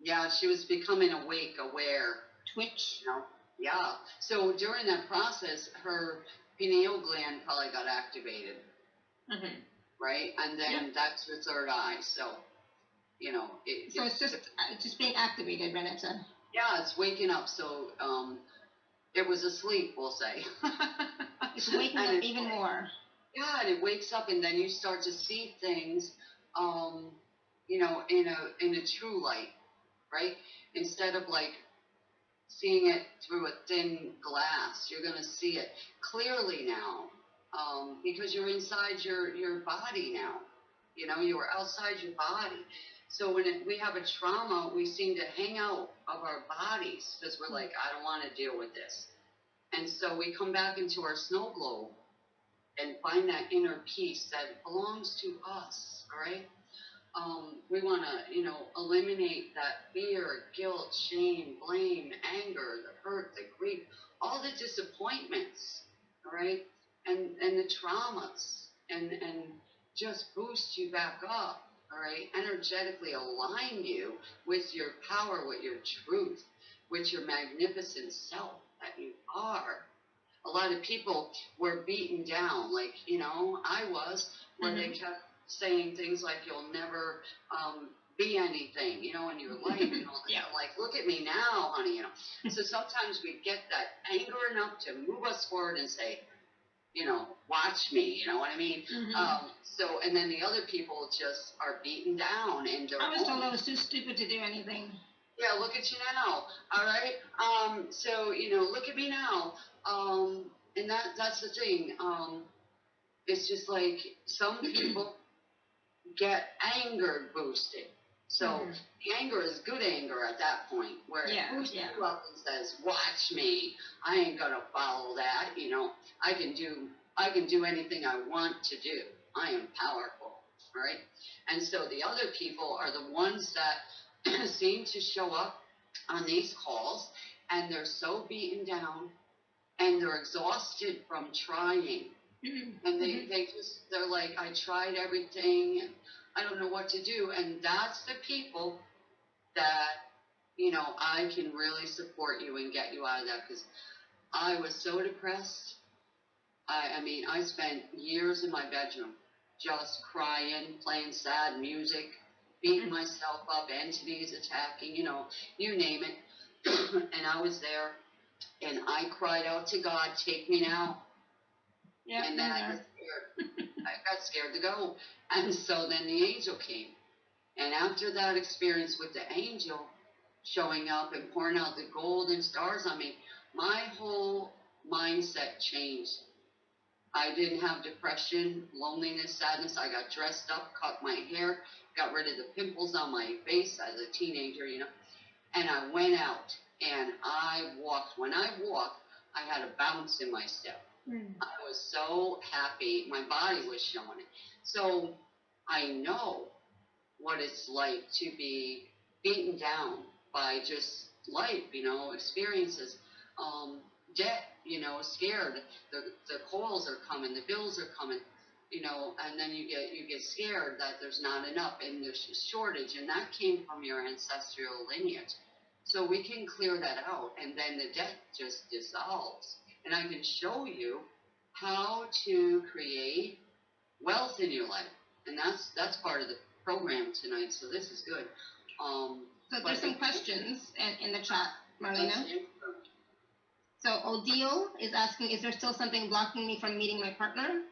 Yeah, she was becoming awake, aware. twitch. you know? Yeah. So during that process, her pineal gland probably got activated, hmm right? And then that's her third eye. So, you know, it, So it's just uh, it's just being activated, Renetta. Yeah, it's waking up. So, um, it was asleep, we'll say. It's waking up it- even more. Yeah, and it wakes up, and then you start to see things, um, you know, in a in a true light, right? Instead of like seeing it through a thin glass. You're gonna see it clearly now, um, because you're inside your your body now. You know, you are outside your body. So when we have a trauma, we seem to hang out of our bodies because we're like, I don't want to deal with this. And so we come back into our snow globe and find that inner peace that belongs to us, all right? Um, we want to, you know, eliminate that fear, guilt, shame, blame, anger, the hurt, the grief, all the disappointments, all right? And, and the traumas, and, and just boost you back up, all right? Energetically align you with your power, with your truth, with your magnificent self that you are. A lot of people were beaten down, like, you know, I was, where they kept saying things like, you'll never um, be anything, you know, in your life, and all that. Yeah. Like, look at me now, honey, you know. so sometimes we get that anger enough to move us forward and say, you know, watch me, you know what I mean? Mhm. Um, so, and then the other people just are beaten down and they're I was told I was too stupid to do anything. yeah, look at you now. All right. Um, so you know, look at me now. Um, and that that's the thing. Um, it's just like some people get anger boosted. So Mhm. anger is good anger at that point, where Yeah, it boosts yeah. you up and says, "Watch me. I ain't gonna follow that. You know, I can do I can do anything I want to do. I am powerful." Right? And so the other people are the ones that seem to show up on these calls and they're so beaten down and they're exhausted from trying Mhm. and they, they just they're like i tried everything and i don't know what to do. And that's the people that you know i can really support you and get you out of that. Because i was so depressed. I, I mean i spent years in my bedroom just crying playing sad music beating mm-hmm. myself up entities attacking you know you name it. And i was there and i cried out to god take me now. Yep, and then I there. scared. I got scared to go. And so then the angel came. And after that experience with the angel showing up and pouring out the golden stars on me, my whole mindset changed. I didn't have depression, loneliness, sadness. I got dressed up, cut my hair, got rid of the pimples on my face as a teenager, you know. And I went out and I walked. When I walked, I had a bounce in my step. Mm. I was so happy. My body was showing it. So I know what it's like to be beaten down by just life, you know, experiences, um, debt, you know, scared. The the calls are coming, the bills are coming, you know, and then you get you get scared that there's not enough and there's a shortage, and that came from your ancestral lineage. So we can clear that out, and then the debt just dissolves and I can show you how to create wealth in your life. And that's that's part of the program tonight. So this is good. Um, So there's some questions in, in the chat, Marlena. So Odile is asking, is there still something blocking me from meeting my partner?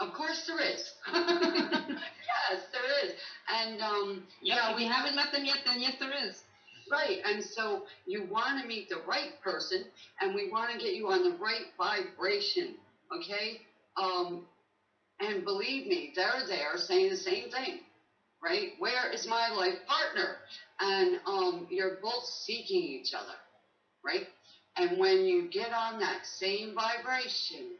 Of course there is. yes, there is. And um, Yep. Yeah, we- you haven't met them yet, then yes, there is. Right, and so you want to meet the right person, and we want to get you on the right vibration, okay? Um, and believe me, they're there saying the same thing, right? Where is my life partner? And um, you're both seeking each other, right? And when you get on that same vibration,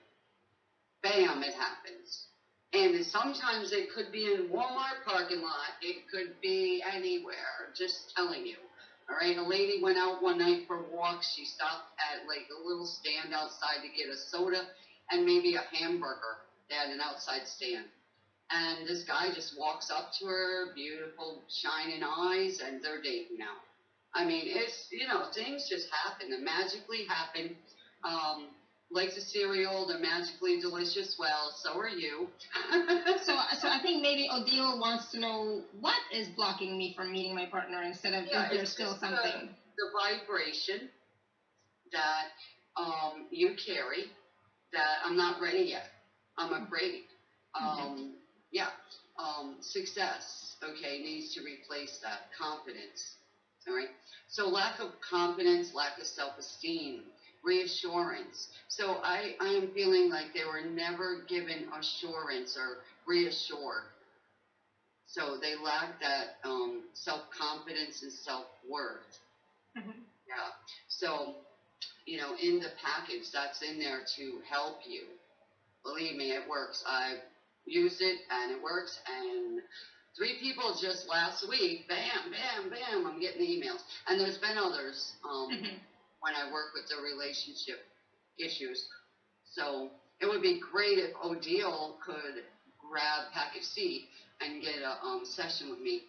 bam, it happens. And sometimes it could be in Walmart parking lot. It could be anywhere. Just telling you. All right. A lady went out one night for a walk. She stopped at like a little stand outside to get a soda and maybe a hamburger. They had an outside stand. And this guy just walks up to her, beautiful shining eyes, and they're dating now. I mean, it's you know things just happen. They magically happen. Um, like the cereal, they're magically delicious. Well, so are you. So, so I think maybe Odile wants to know what is blocking me from meeting my partner instead of Yeah, is there it's still something? the vibration that um, you carry that I'm not ready yet. I'm afraid. Um, yeah. Um, success, okay, needs to replace that. Confidence, All right. So lack of confidence, lack of self-esteem, reassurance. So I, I am feeling like they were never given assurance or reassured. So they lack that um, self-confidence and self-worth. Mhm. Yeah. So, you know, in the package, that's in there to help you. Believe me, it works. I've used it and it works. And three people just last week, bam, bam, bam, I'm getting emails. And there's been others um, Mhm. When I work with the relationship issues. So it would be great if Odile could grab package C and get a um, session with me,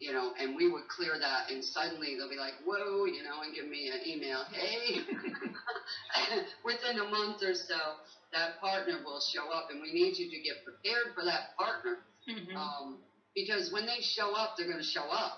you know, and we would clear that, and suddenly they'll be like, whoa, you know, and give me an email, hey, within a month or so, that partner will show up, and we need you to get prepared for that partner, Mhm. um, because when they show up, they're going to show up,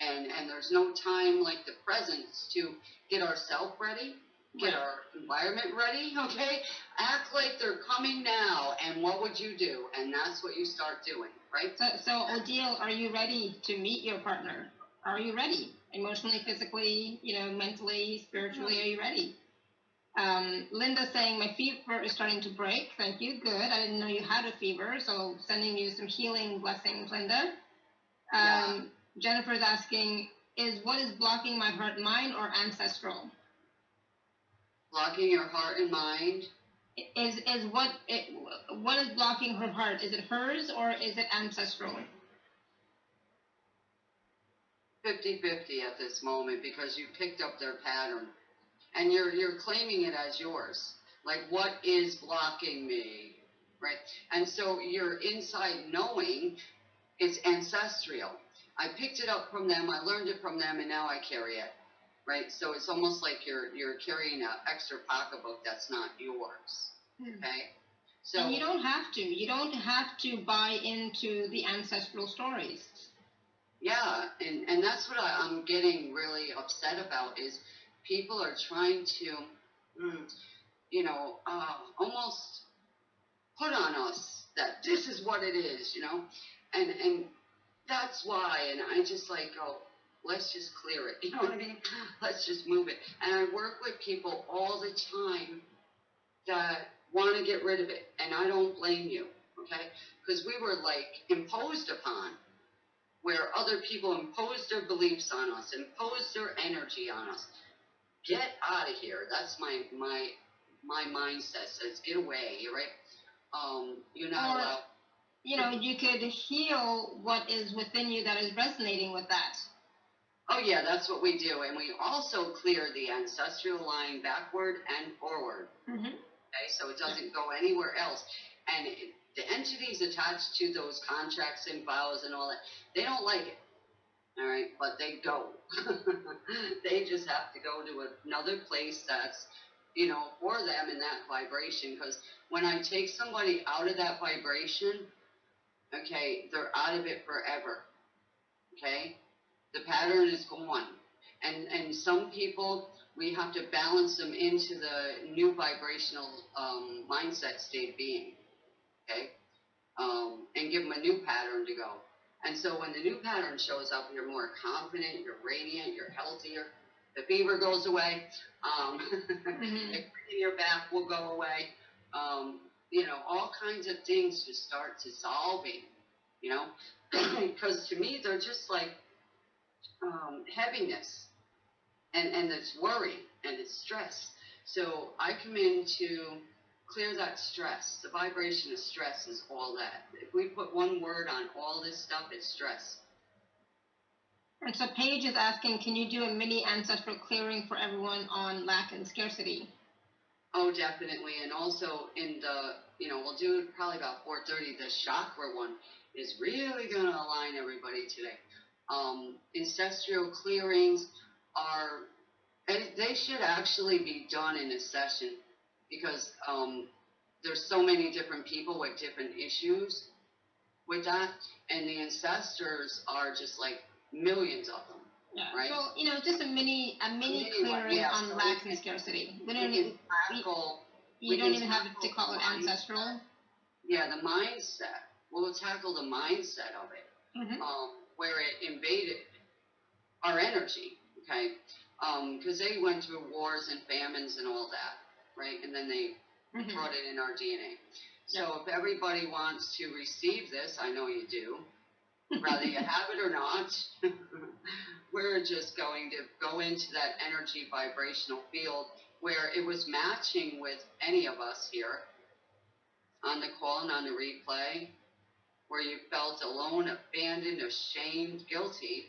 and and there's no time like the present to get ourselves ready, get Right. our environment ready, okay? Act like they're coming now, and what would you do? And that's what you start doing, right? So, so Odile, are you ready to meet your partner? Are you ready? Emotionally, physically, you know, mentally, spiritually, are you ready? Um, Linda saying my fever is starting to break. Thank you. Good. I didn't know you had a fever, so sending you some healing blessings, Linda. Um, Jennifer's asking, is what is blocking my heart, mind, or ancestral? Blocking your heart and mind. Is is what it, what is blocking her heart? Is it hers or is it ancestral? 50-50 at this moment because you picked up their pattern and you're you're claiming it as yours like what is blocking me right and so you're inside knowing it's ancestral i picked it up from them i learned it from them and now i carry it right so it's almost like you're you're carrying an extra pocketbook that's not yours Hmm. okay so and you don't have to. You don't have to buy into the ancestral stories. Yeah, and, and that's what I, I'm getting really upset about is people are trying to, mm, you know, uh, almost put on us that this is what it is, you know, and and that's why, and I just like go, let's just clear it, you know what I mean? Let's just move it, and I work with people all the time that want to get rid of it, and I don't blame you, okay? Because we were like imposed upon where other people impose their beliefs on us, impose their energy on us. Get out of here. That's my my my mindset says get away, right? Um, you're not allowed. You know, you could heal what is within you that is resonating with that. Oh yeah, that's what we do, and we also clear the ancestral line backward and forward. Mm-hmm. Okay, so it doesn't go anywhere else. And it, the entities attached to those contracts and vows and all that, they don't like it. All right, but they go. they just have to go to another place that's, you know, for them in that vibration. Because when I take somebody out of that vibration, okay, they're out of it forever. Okay, the pattern is gone. And and some people we have to balance them into the new vibrational um, mindset state of being, okay? Um, and give them a new pattern to go. And so when the new pattern shows up, you're more confident, you're radiant, you're healthier. The fever goes away. Um, Mhm. the pain in your back will go away. Um, you know, all kinds of things just start dissolving. You know, because to me they're just like um, heaviness and and it's worry and it's stress. So I come in to clear that stress. The vibration of stress is all that. If we put one word on all this stuff, it's stress. And so Paige is asking, can you do a mini ancestral clearing for everyone on lack and scarcity? Oh, definitely. And also in the, you know, we'll do probably about 4:30. The chakra one is really going to align everybody today. Um, ancestral clearings are, and they should actually be done in a session because um, there's so many different people with different issues with that, and the ancestors are just like millions of them. Yeah. Right. So you know, just a mini a mini mini one, clearing yeah, on so lack and scarcity. We don't even, tackle you we don't even have to call it ancestral. Yeah, the mindset. We'll tackle the mindset of it, hmm um, where it invaded our energy, okay? Because they went through wars and famines and all that, right? And then they Mhm. brought it in our DNA. So if everybody wants to receive this, I know you do, whether you have it or not, we're just going to go into that energy vibrational field where it was matching with any of us here on the call and on the replay, where you felt alone, abandoned, ashamed, guilty,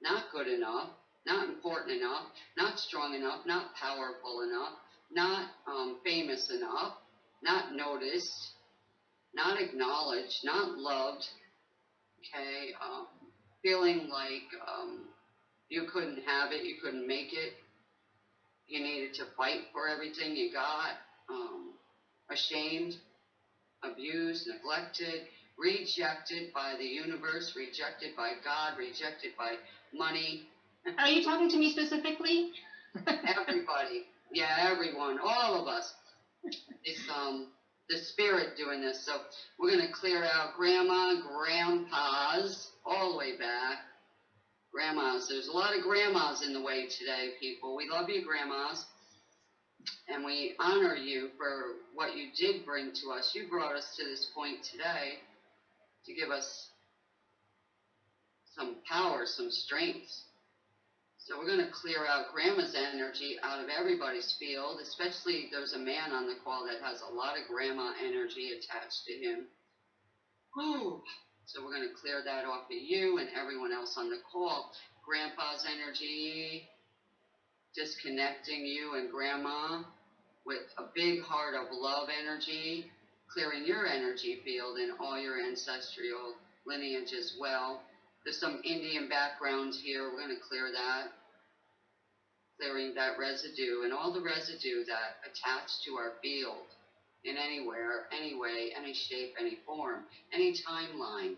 not good enough, not important enough, not strong enough, not powerful enough, not um, famous enough, not noticed, not acknowledged, not loved, okay, um, feeling like um, you couldn't have it, you couldn't make it, you needed to fight for everything you got, um, ashamed, abused, neglected, rejected by the universe, rejected by God, rejected by money, Are you talking to me specifically? everybody, yeah, everyone, all of us. It's um the spirit doing this. So we're gonna clear out grandma, grandpas, all the way back. Grandmas. There's a lot of grandmas in the way today, people. We love you, grandmas. And we honor you for what you did bring to us. You brought us to this point today to give us some power, some strength. So we're going to clear out grandma's energy out of everybody's field, especially there's a man on the call that has a lot of grandma energy attached to him. Whew. So we're going to clear that off of you and everyone else on the call. Grandpa's energy, disconnecting you and grandma with a big heart of love energy, clearing your energy field and all your ancestral lineage as well. There's some Indian background here. We're going to clear that. Clearing that residue and all the residue that attached to our field in anywhere, any way, any shape, any form, any timeline.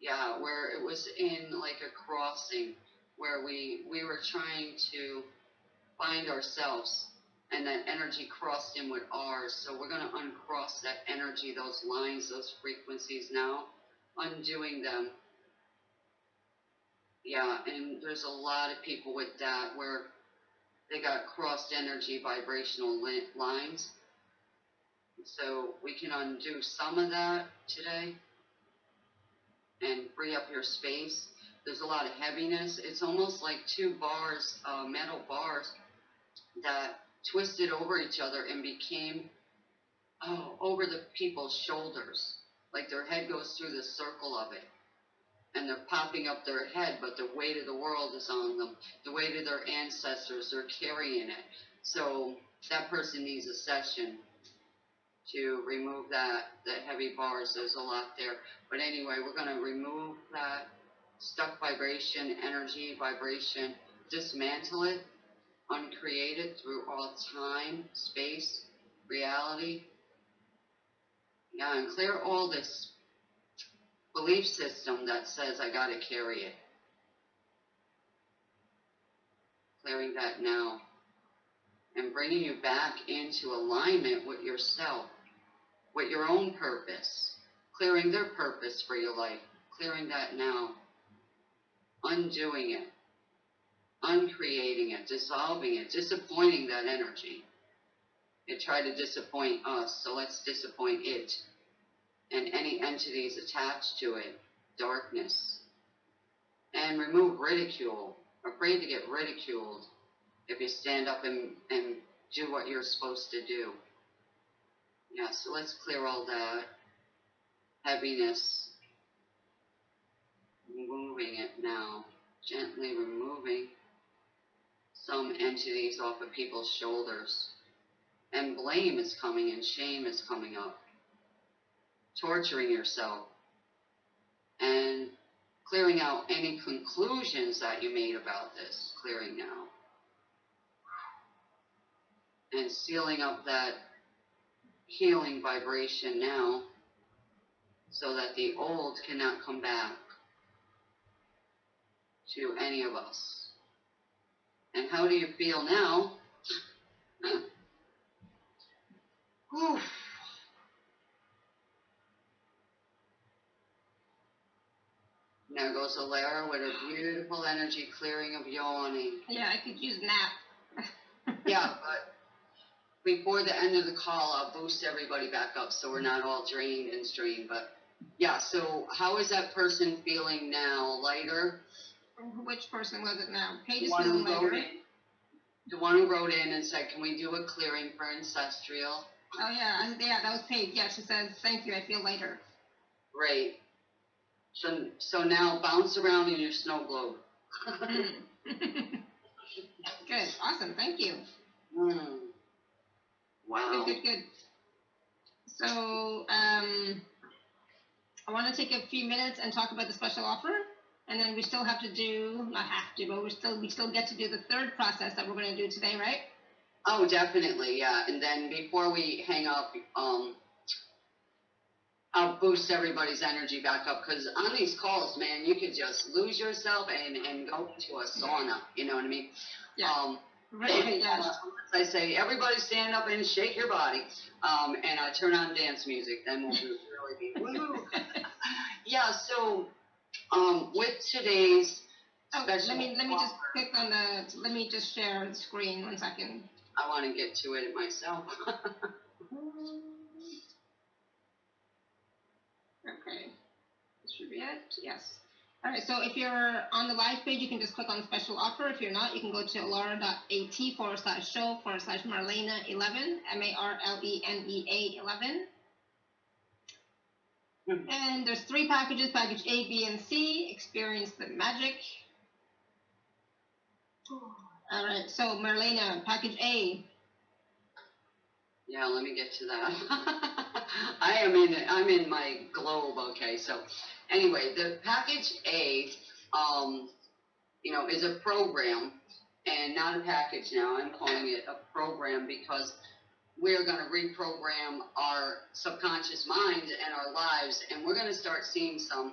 Yeah, where it was in like a crossing where we we were trying to find ourselves and that energy crossed in with ours. So we're going to uncross that energy, those lines, those frequencies now, undoing them yeah, and there's a lot of people with that where they got crossed energy vibrational lines. So we can undo some of that today and free up your space. There's a lot of heaviness. It's almost like two bars, uh, metal bars, that twisted over each other and became oh, over the people's shoulders. Like their head goes through the circle of it and they're popping up their head, but the weight of the world is on them. The weight of their ancestors, they're carrying it. So that person needs a session to remove that, that heavy bars. There's a lot there. But anyway, we're going to remove that stuck vibration, energy, vibration, dismantle it, uncreate it through all time, space, reality. Yeah, and clear all this belief system that says I got to carry it. Clearing that now and bringing you back into alignment with yourself, with your own purpose, clearing their purpose for your life, clearing that now, undoing it, uncreating it, dissolving it, disappointing that energy. It tried to disappoint us, so let's disappoint it and any entities attached to it, darkness. And remove ridicule, afraid to get ridiculed if you stand up and, and do what you're supposed to do. Yeah, so let's clear all that heaviness, moving it now, gently removing some entities off of people's shoulders. And blame is coming and shame is coming up torturing yourself, and clearing out any conclusions that you made about this, clearing now. And sealing up that healing vibration now so that the old cannot come back to any of us. And how do you feel now? Whew. There goes Alara with a beautiful energy clearing of yawning. Yeah, I could use nap. Yeah, but before the end of the call, I'll boost everybody back up so we're not all drained and strained. But yeah, so how is that person feeling now? Lighter? Which person was it now? Paige is The one feeling wrote lighter. in. The one who wrote in and said, "Can we do a clearing for ancestral?" Oh yeah, yeah, that was Paige. Yeah, she says, "Thank you, I feel lighter." Great. So so now bounce around in your snow globe. good, awesome, thank you. Hmm. Wow. Good, good, good. So, um, I want to take a few minutes and talk about the special offer, and then we still have to do, not have to, but we still we still get to do the third process that we're going to do today, right? Oh, definitely, yeah. And then before we hang up, um, I'll boost everybody's energy back up because on these calls, man, you could just lose yourself and, and go into a sauna. You know what I mean? Yeah. Um, Right. Yeah. uh, I say, everybody stand up and shake your body, um, and I turn on dance music. Then we'll do really be woo. yeah. So, um, with today's Oh, special let me let me just click on the. Let me just share the screen one second. I want to get to it myself. Okay. This should be it. Yes. All right. So if you're on the live page, you can just click on special offer. If you're not, you can go to alara.at forward slash show forward slash Marlena 11, M A R L E N E A 11. Mhm. And there's three packages package A, B, and C. Experience the magic. All right. So, Marlena, package A. Yeah, let me get to that. I am in I'm in my globe, okay. So anyway, the package A um you know is a program and not a package now. I'm calling it a program because we're going to reprogram our subconscious mind and our lives and we're going to start seeing some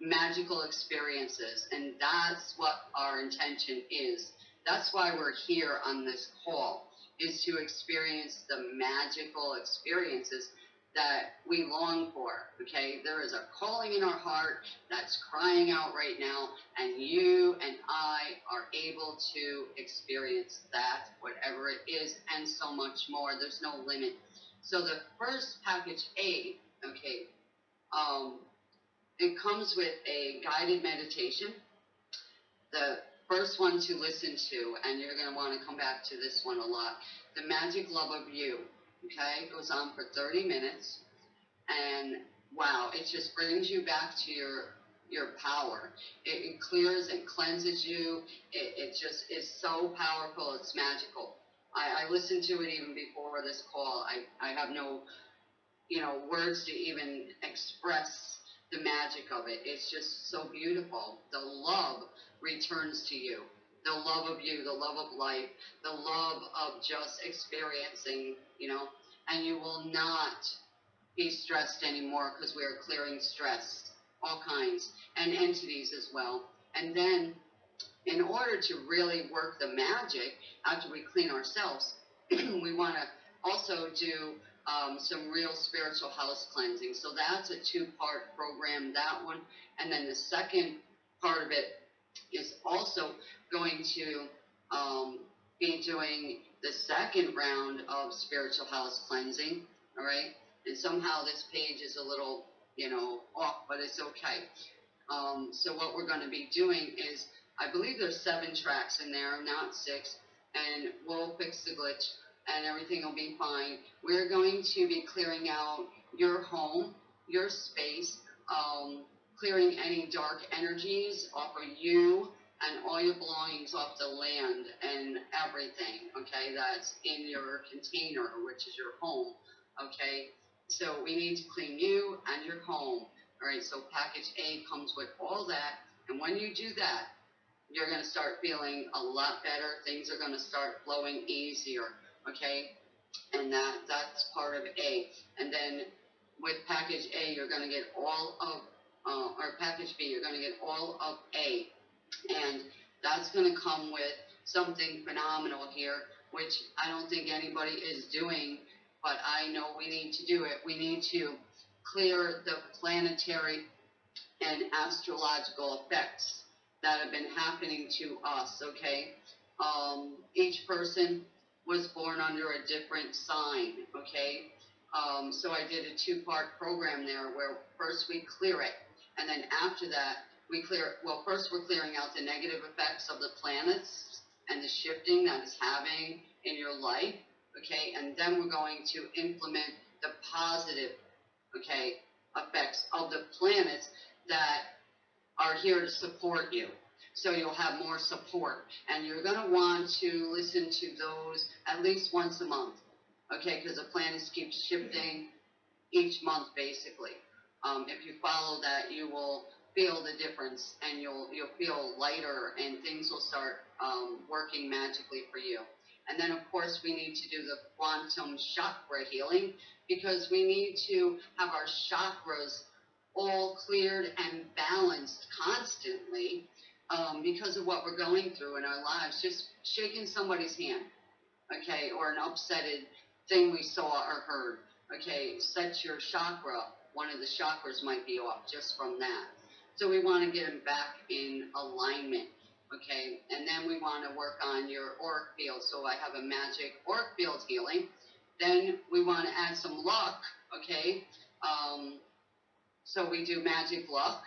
magical experiences and that's what our intention is. That's why we're here on this call is to experience the magical experiences that we long for. Okay, there is a calling in our heart that's crying out right now, and you and I are able to experience that, whatever it is, and so much more. There's no limit. So the first package A, okay, um, it comes with a guided meditation. The first one to listen to, and you're going to want to come back to this one a lot. The Magic Love of You. Okay, it goes on for 30 minutes, and wow, it just brings you back to your your power. It, it clears and cleanses you. It, it just is so powerful. It's magical. I, I listened to it even before this call. I, I have no, you know, words to even express the magic of it. It's just so beautiful. The love returns to you. The love of you, the love of life, the love of just experiencing, you know, and you will not be stressed anymore because we are clearing stress, all kinds, and entities as well. And then, in order to really work the magic after we clean ourselves, we want to also do um, some real spiritual house cleansing. So that's a two part program, that one. And then the second part of it is also going to um, be doing the second round of spiritual house cleansing. All right. And somehow this page is a little, you know, off, but it's okay. Um, so what we're going to be doing is, I believe there's seven tracks in there, not six, and we'll fix the glitch and everything will be fine. We're going to be clearing out your home, your space, um, clearing any dark energies off of you and all your belongings off the land and everything, okay, that's in your container, which is your home, okay? So we need to clean you and your home. All right, so package A comes with all that, and when you do that, you're going to start feeling a lot better. Things are going to start flowing easier, okay? And that that's part of A. And then with package A, you're going to get all of, uh, package B, you're going to get all of A, and that's going to come with something phenomenal here, which I don't think anybody is doing, but I know we need to do it. We need to clear the planetary and astrological effects that have been happening to us, okay? Um, each person was born under a different sign, okay? Um, so I did a two part program there where first we clear it, and then after that, we clear, well, first we're clearing out the negative effects of the planets and the shifting that is having in your life, okay? And then we're going to implement the positive, okay, effects of the planets that are here to support you. So you'll have more support. And you're going to want to listen to those at least once a month, okay? Because the planets keep shifting each month, basically. Um, if you follow that, you will feel the difference and you'll you'll feel lighter and things will start um, working magically for you. And then of course we need to do the quantum chakra healing because we need to have our chakras all cleared and balanced constantly um, because of what we're going through in our lives. Just shaking somebody's hand, okay, or an upsetted thing we saw or heard, okay, set your chakra. One of the chakras might be off just from that. So we want to get them back in alignment, okay, and then we want to work on your auric field. So I have a magic auric field healing. Then we want to add some luck, okay. Um, so we do magic luck,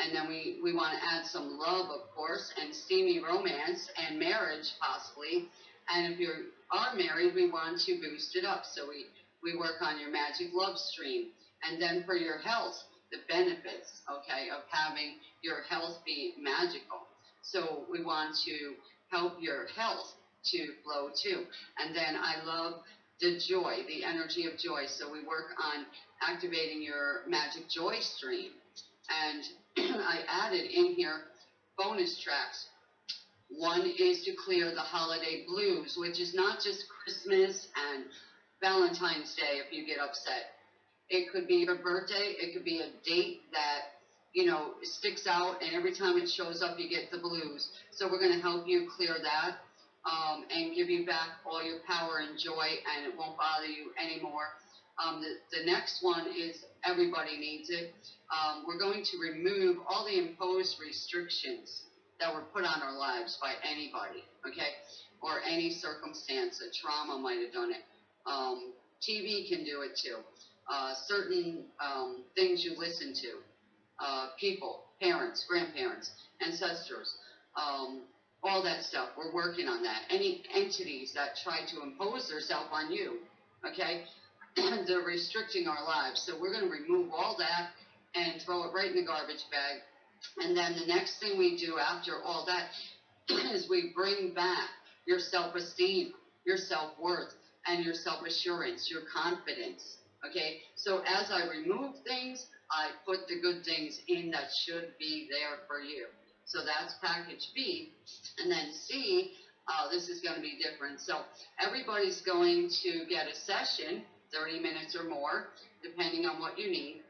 and then we, we want to add some love, of course, and steamy romance and marriage, possibly. And if you are married, we want to boost it up. So we, we work on your magic love stream. And then for your health, the benefits, okay, of having your health be magical. So we want to help your health to flow too. And then I love the joy, the energy of joy. So we work on activating your magic joy stream. And I added in here bonus tracks. One is to clear the holiday blues, which is not just Christmas and Valentine's Day if you get upset. It could be your birthday, it could be a date that, you know, sticks out, and every time it shows up, you get the blues. So we're going to help you clear that um, and give you back all your power and joy, and it won't bother you anymore. Um, the, the next one is everybody needs it. Um, we're going to remove all the imposed restrictions that were put on our lives by anybody, okay, or any circumstance. A trauma might have done it. Um, TV can do it too. Uh, certain um, things you listen to, uh, people, parents, grandparents, ancestors, um, all that stuff. We're working on that. Any entities that try to impose themselves on you, okay, they're restricting our lives. So we're going to remove all that and throw it right in the garbage bag. And then the next thing we do after all that is we bring back your self esteem, your self worth, and your self assurance, your confidence. Okay? So as I remove things, I put the good things in that should be there for you. So that's package B. And then C, uh, this is going to be different. So everybody's going to get a session, 30 minutes or more, depending on what you need.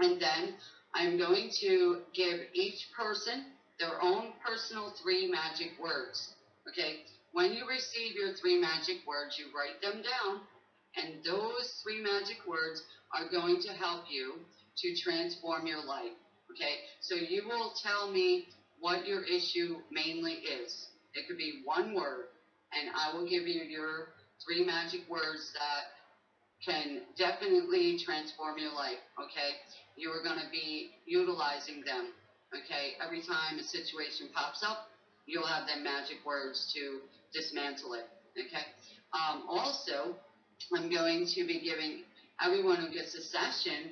And then I'm going to give each person their own personal three magic words. Okay? When you receive your three magic words, you write them down, and those three magic words are going to help you to transform your life. Okay? So you will tell me what your issue mainly is. It could be one word, and I will give you your three magic words that can definitely transform your life. Okay? You are going to be utilizing them. Okay? Every time a situation pops up, you'll have them magic words to dismantle it. Okay? Um, also, I'm going to be giving everyone who gets a session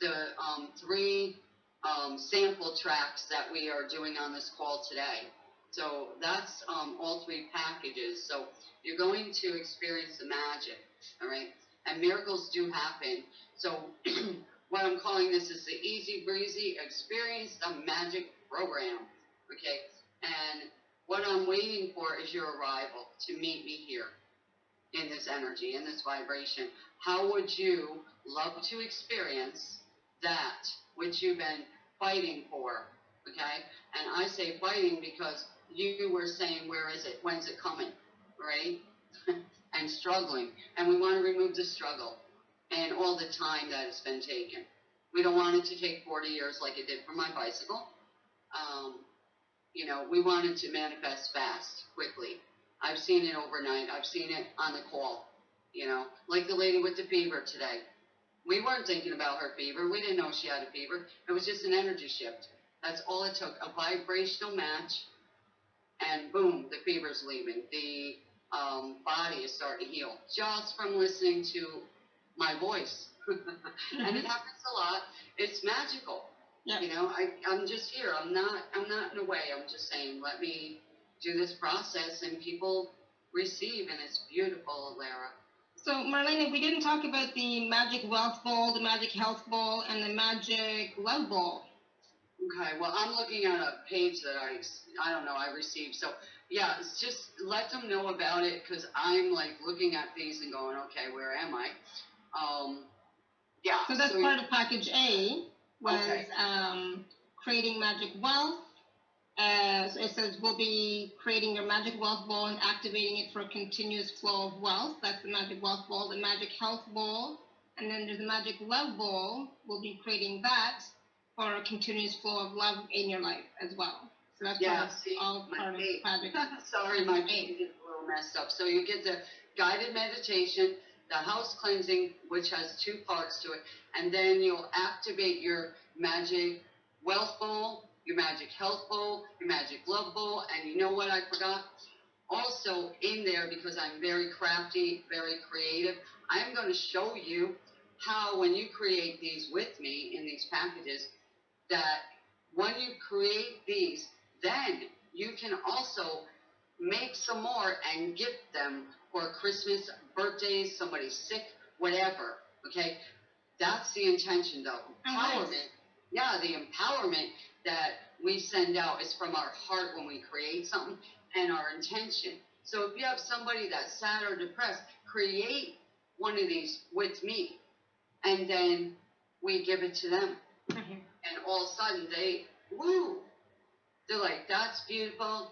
the um, three um, sample tracks that we are doing on this call today. So that's um, all three packages. So you're going to experience the magic, all right? And miracles do happen. So what I'm calling this is the easy breezy experience the magic program, okay? And what I'm waiting for is your arrival to meet me here in this energy, in this vibration. How would you love to experience that which you've been fighting for? Okay? And I say fighting because you were saying, where is it? When's it coming? Right? and struggling. And we want to remove the struggle and all the time that has been taken. We don't want it to take 40 years like it did for my bicycle. Um, you know, we want it to manifest fast, quickly. I've seen it overnight. I've seen it on the call. You know, like the lady with the fever today. We weren't thinking about her fever. We didn't know she had a fever. It was just an energy shift. That's all it took. A vibrational match, and boom, the fever's leaving. The um, body is starting to heal just from listening to my voice. and it happens a lot. It's magical. Yeah. You know, I, I'm just here. I'm not. I'm not in a way. I'm just saying, let me do this process, and people receive, and it's beautiful, Lara. So, Marlena, we didn't talk about the Magic Wealth Ball, the Magic Health Ball, and the Magic Love Ball. Okay, well, I'm looking at a page that I, I don't know, I received. So, yeah, it's just let them know about it because I'm like looking at these and going, okay, where am I? Um, yeah. So that's part of package A was Okay. um, creating magic wealth. Uh, so it says we'll be creating your magic wealth ball and activating it for a continuous flow of wealth. That's the magic wealth ball. The magic health ball, and then there's the magic love ball. We'll be creating that for a continuous flow of love in your life as well. So that's Yeah, see, all my part of project. Sorry, my page is a little messed up. So you get the guided meditation, the house cleansing, which has two parts to it, and then you'll activate your magic wealth bowl, your magic health bowl, your magic love bowl, and you know what I forgot? Also in there, because I'm very crafty, very creative, I'm going to show you how when you create these with me in these packages, that when you create these, then you can also make some more and gift them for Christmas, birthdays, somebody's sick, whatever. Okay? That's the intention though. Empowerment. Yeah, the empowerment that we send out is from our heart when we create something and our intention. So if you have somebody that's sad or depressed, create one of these with me. And then we give it to them Mhm. and all of a sudden they woo they're like that's beautiful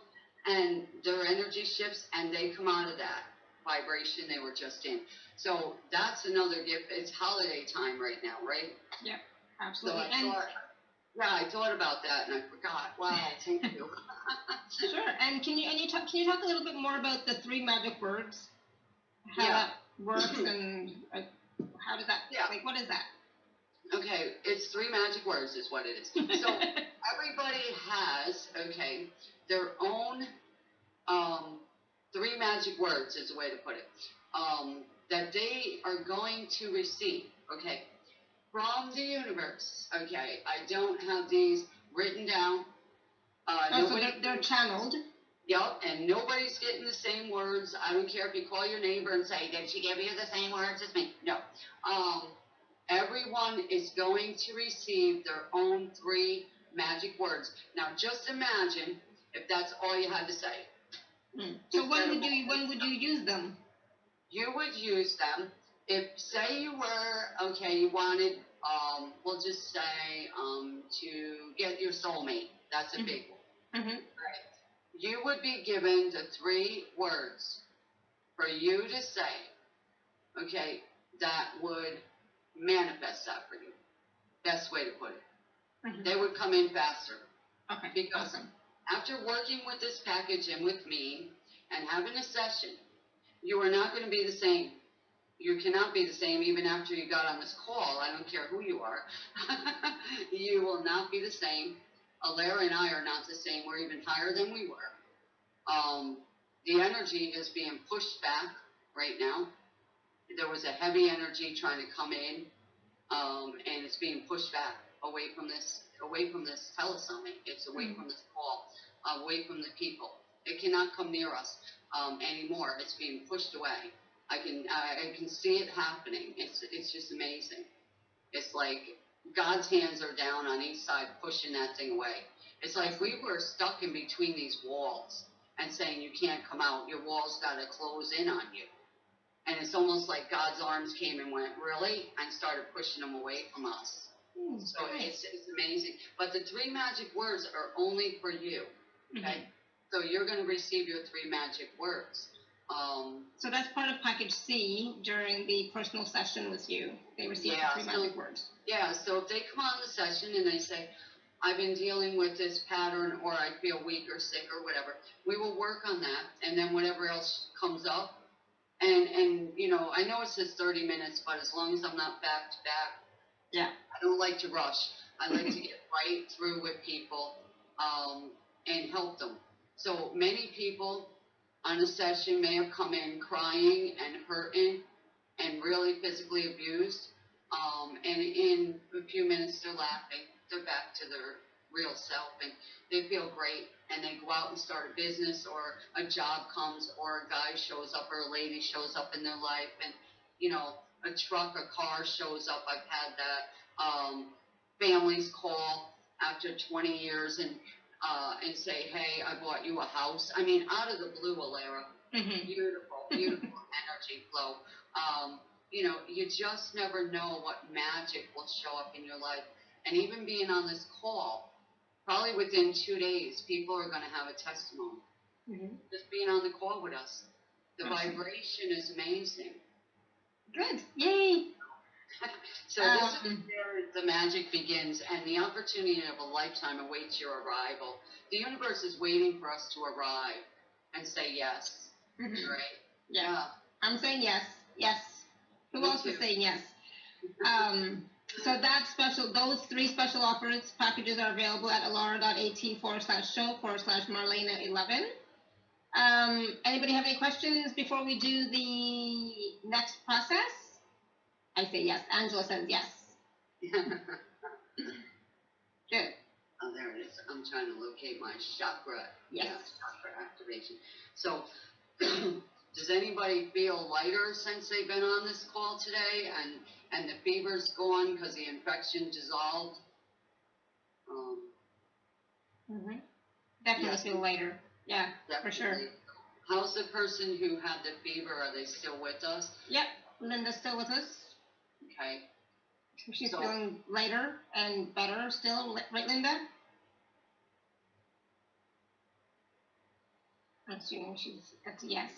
and their energy shifts and they come out of that vibration they were just in so that's another gift it's holiday time right now right so Absolutely. thought yeah i thought about that and i forgot wow thank you Sure. And can you and you talk can you talk a little bit more about the three magic words? How Yeah. that works and uh, how does that Yeah. like what is that? okay it's three magic words is what it is so everybody has okay their own um, three magic words is a way to put it um, that they are going to receive okay from the universe okay i don't have these written down uh, oh, so nobody- they're, they're channeled. Yep, and nobody's getting the same words. I don't care if you call your neighbor and say, "Did she give you the same words as me?" No. Um, everyone is going to receive their own three magic words. Now, just imagine if that's all you had to say. Hmm. So when would you when would you use them? You would use them if, say, you were okay. You wanted, um, we'll just say, um, to get your soulmate. That's a Mhm. big one. Mm-hmm. you would be given the three words for you to say, okay, that would manifest that for you. Best way to put it. Mhm. They would come in faster. Okay. Because awesome. after working with this package and with me and having a session, you are not going to be the same. You cannot be the same even after you got on this call. I don't care who you are. you will not be the same. Alara and I are not the same. We're even higher than we were. Um, the energy is being pushed back right now. There was a heavy energy trying to come in, um, and it's being pushed back away from this, away from this telesummit. It's away Mhm. from this call, away from the people. It cannot come near us um, anymore. It's being pushed away. I can, I, can see it happening. It's, it's just amazing. It's like God's hands are down on each side pushing that thing away. It's like we were stuck in between these walls and saying you can't come out. Your walls got to close in on you. And it's almost like God's arms came and went, really? And started pushing them away from us. Hmm, So it's, it's amazing. But the three magic words are only for you. Mhm. Okay? So you're going to receive your three magic words. Um, So that's part of package C during the personal session with you. They receive Yeah, the three so- magic words. yeah, so if they come on the session and they say, I've been dealing with this pattern, or I feel weak or sick or whatever, we will work on that, and then whatever else comes up. And, and, you know, I know it says thirty minutes, but as long as I'm not back to back. Yeah. I don't like to rush. I like to get right through with people, um, and help them. So many people on a session may have come in crying and hurting and really physically abused. Um, and in a few minutes, they're laughing. They're back to their real self and they feel great. And they go out and start a business or a job comes or a guy shows up or a lady shows up in their life and, you know, a truck, a car shows up. I've had that. Um, families call after 20 years and, uh, and say, hey, I bought you a house. I mean, out of the blue, Alara Mm-hmm. beautiful, beautiful energy flow. Um, you know, you just never know what magic will show up in your life. And even being on this call, probably within two days, people are going to have a testimony. Mm-hmm. Just being on the call with us. The Awesome. vibration is amazing. Good. Yay. So this is Um, where the magic begins, and the opportunity of a lifetime awaits your arrival. The universe is waiting for us to arrive and say yes. Mhm. Right? Yeah. I'm saying yes. Yes. Who Me else is too. saying yes? Um, so that special, those three special offers packages are available at alara.at forward slash show forward slash Marlena 11. Um, anybody have any questions before we do the next process? I say yes. Angela says yes. Good. Oh, there it is. I'm trying to locate my chakra. Yes. Yeah, chakra activation. So, does anybody feel lighter since they've been on this call today, and and the fever's gone because the infection dissolved? Um, Mm-hmm. Definitely Yes. feel lighter. Yeah. For sure. How's the person who had the fever? Are they still with us? Yep. Linda's still with us. Okay. She's So- feeling lighter and better still, right, Linda? I'm assuming she's, that's a yes.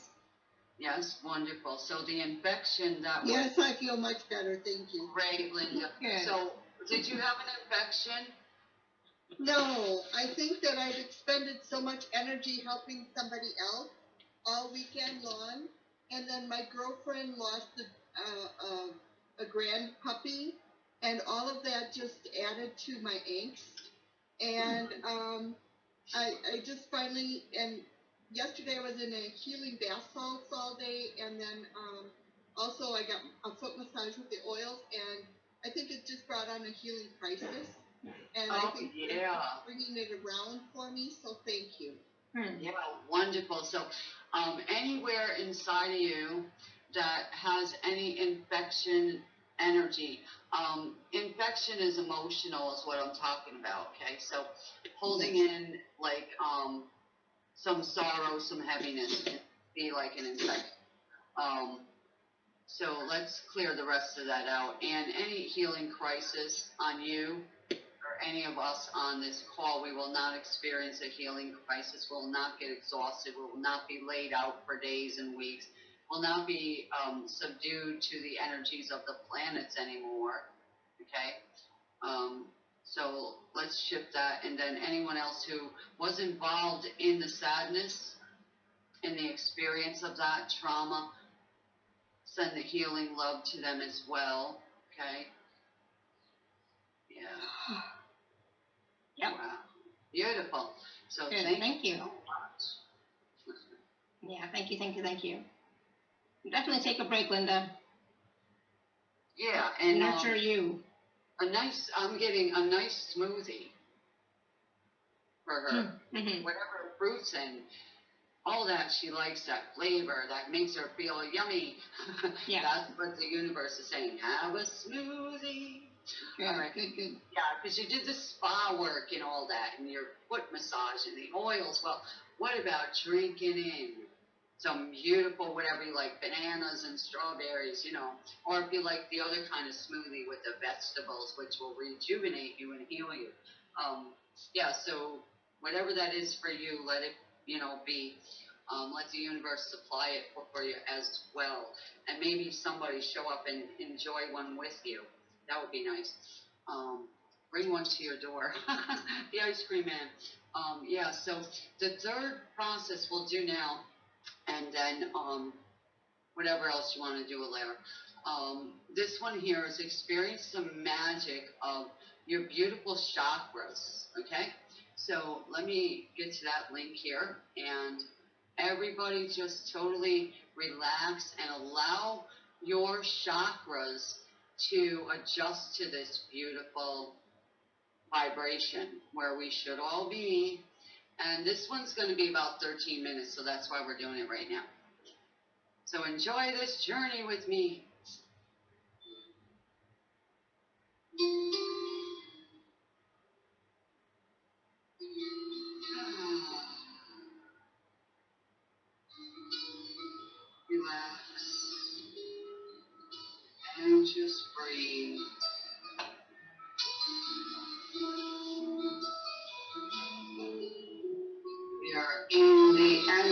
Yes, wonderful. So the infection that was Yes, I feel much better, thank you. great, Linda. Good. So, did you have an infection? No, I think that I've expended so much energy helping somebody else all weekend long, and then my girlfriend lost a, uh, a, a grand puppy, and all of that just added to my angst. And um, I, I just finally, and yesterday I was in a healing bath salts all day, and then um, also I got a foot massage with the oils, and I think it just brought on a healing crisis. And I Oh, think yeah. bringing it around for me, so thank you. Hmm. Yeah, wonderful. So, um, anywhere inside of you that has any infection energy, um, infection is emotional, is what I'm talking about. Okay, so holding in like um, some sorrow, some heaviness can be like an infection. Um, so let's clear the rest of that out. And any healing crisis on you or any of us on this call, we will not experience a healing crisis. We will not get exhausted. We will not be laid out for days and weeks. Will not be um, subdued to the energies of the planets anymore. Okay. Um, so let's shift that. And then anyone else who was involved in the sadness, in the experience of that trauma, send the healing love to them as well. Okay. Yeah. Yep. Wow. Beautiful. So Good, thank, thank you. so much. Yeah, thank you, thank you, thank you. Definitely take a break, Linda. Yeah, and um, Nurture you. a nice. I'm getting a nice smoothie for her. Mm-hmm. Whatever fruits and all that she likes, that flavor that makes her feel yummy. Yeah. That's what the universe is saying. Have a smoothie. Good, All right. good, good. Yeah, because you did the spa work and all that, and your foot massage and the oils. Well, what about drinking in some beautiful, whatever you like, bananas and strawberries, you know, or if you like the other kind of smoothie with the vegetables, which will rejuvenate you and heal you. Um, yeah, so whatever that is for you, let it, you know, be. Um, let the universe supply it for, for you as well. And maybe somebody show up and enjoy one with you. That would be nice. Um, bring one to your door. the ice cream man. Um, yeah, so the third process we'll do now, and then um, whatever else you want to do later. Um, this one here is experience the magic of your beautiful chakras. Okay, so let me get to that link here, and everybody just totally relax and allow your chakras to adjust to this beautiful vibration where we should all be. And this one's going to be about 13 minutes, so that's why we're doing it right now. So enjoy this journey with me. Relax. And just breathe.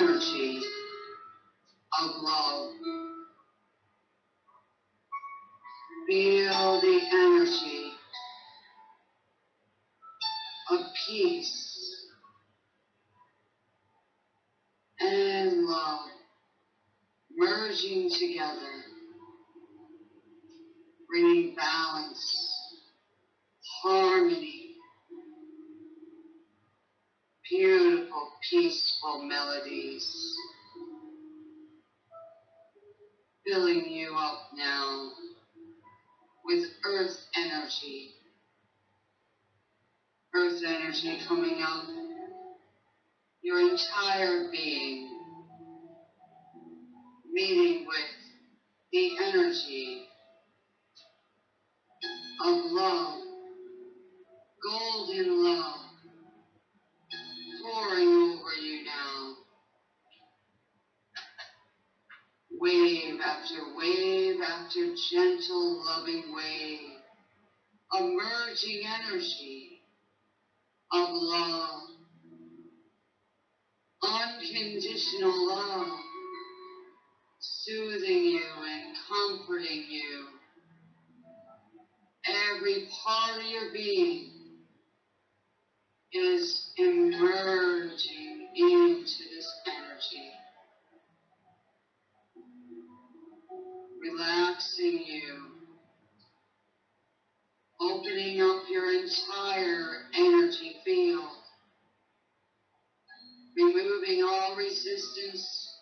Energy of love. Feel the energy of peace and love merging together, bringing balance, harmony, beautiful, peaceful melodies. Filling you up now with earth energy. Earth energy coming up. Your entire being, meeting with the energy of love, golden love, pouring over you now. wave after wave after gentle, loving wave, emerging energy of love, unconditional love, soothing you and comforting you. Every part of your being is emerging into this energy. relaxing you, opening up your entire energy field, removing all resistance,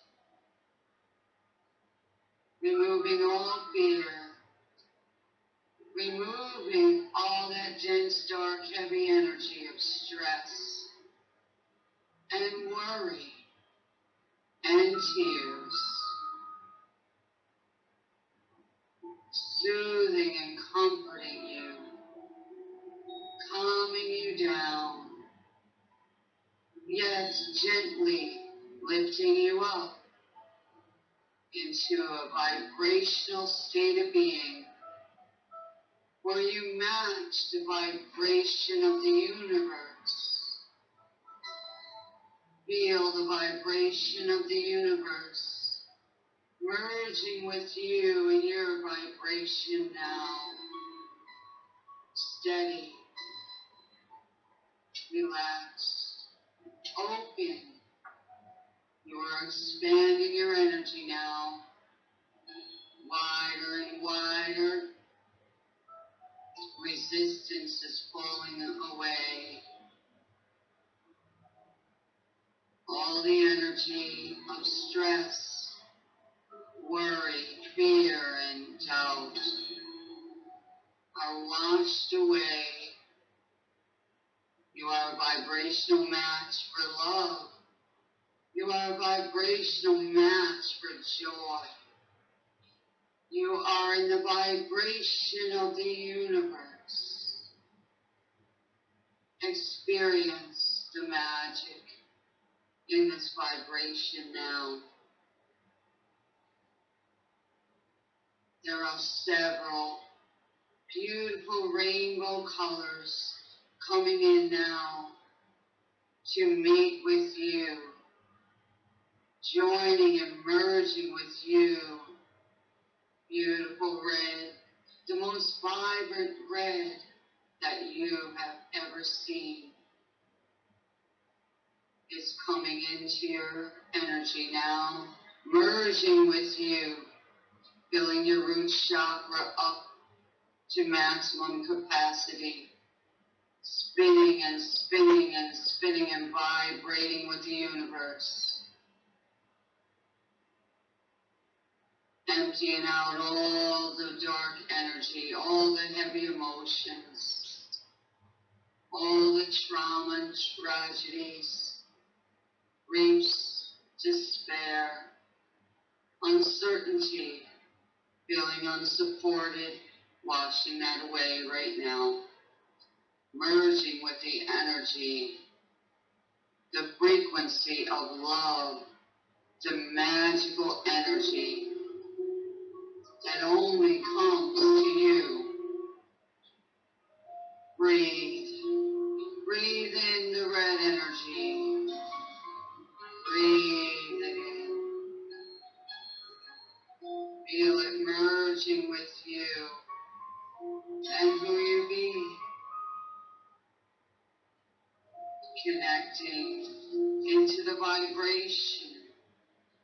removing all fear, removing all that dense, dark, heavy energy of stress and worry and tears. soothing and comforting you, calming you down, yet gently lifting you up into a vibrational state of being where you match the vibration of the universe. Feel the vibration of the universe merging with you in your vibration now. Steady, relaxed, open. You are expanding your energy now, wider and wider. Resistance is falling away. All the energy of stress worry, fear, and doubt are washed away. You are a vibrational match for love. You are a vibrational match for joy. You are in the vibration of the universe. Experience the magic in this vibration now. There are several beautiful rainbow colors coming in now to meet with you, joining and merging with you. Beautiful red, the most vibrant red that you have ever seen is coming into your energy now, merging with you, filling your root chakra up to maximum capacity, spinning and spinning and spinning and vibrating with the universe. Emptying out all the dark energy, all the heavy emotions, all the trauma and tragedies, griefs, despair, uncertainty, feeling unsupported, washing that away right now. Merging with the energy, the frequency of love, the magical energy that only comes to you. Breathe. Breathe in the red energy. Breathe in. Feel it merging with you and who you be. Connecting into the vibration,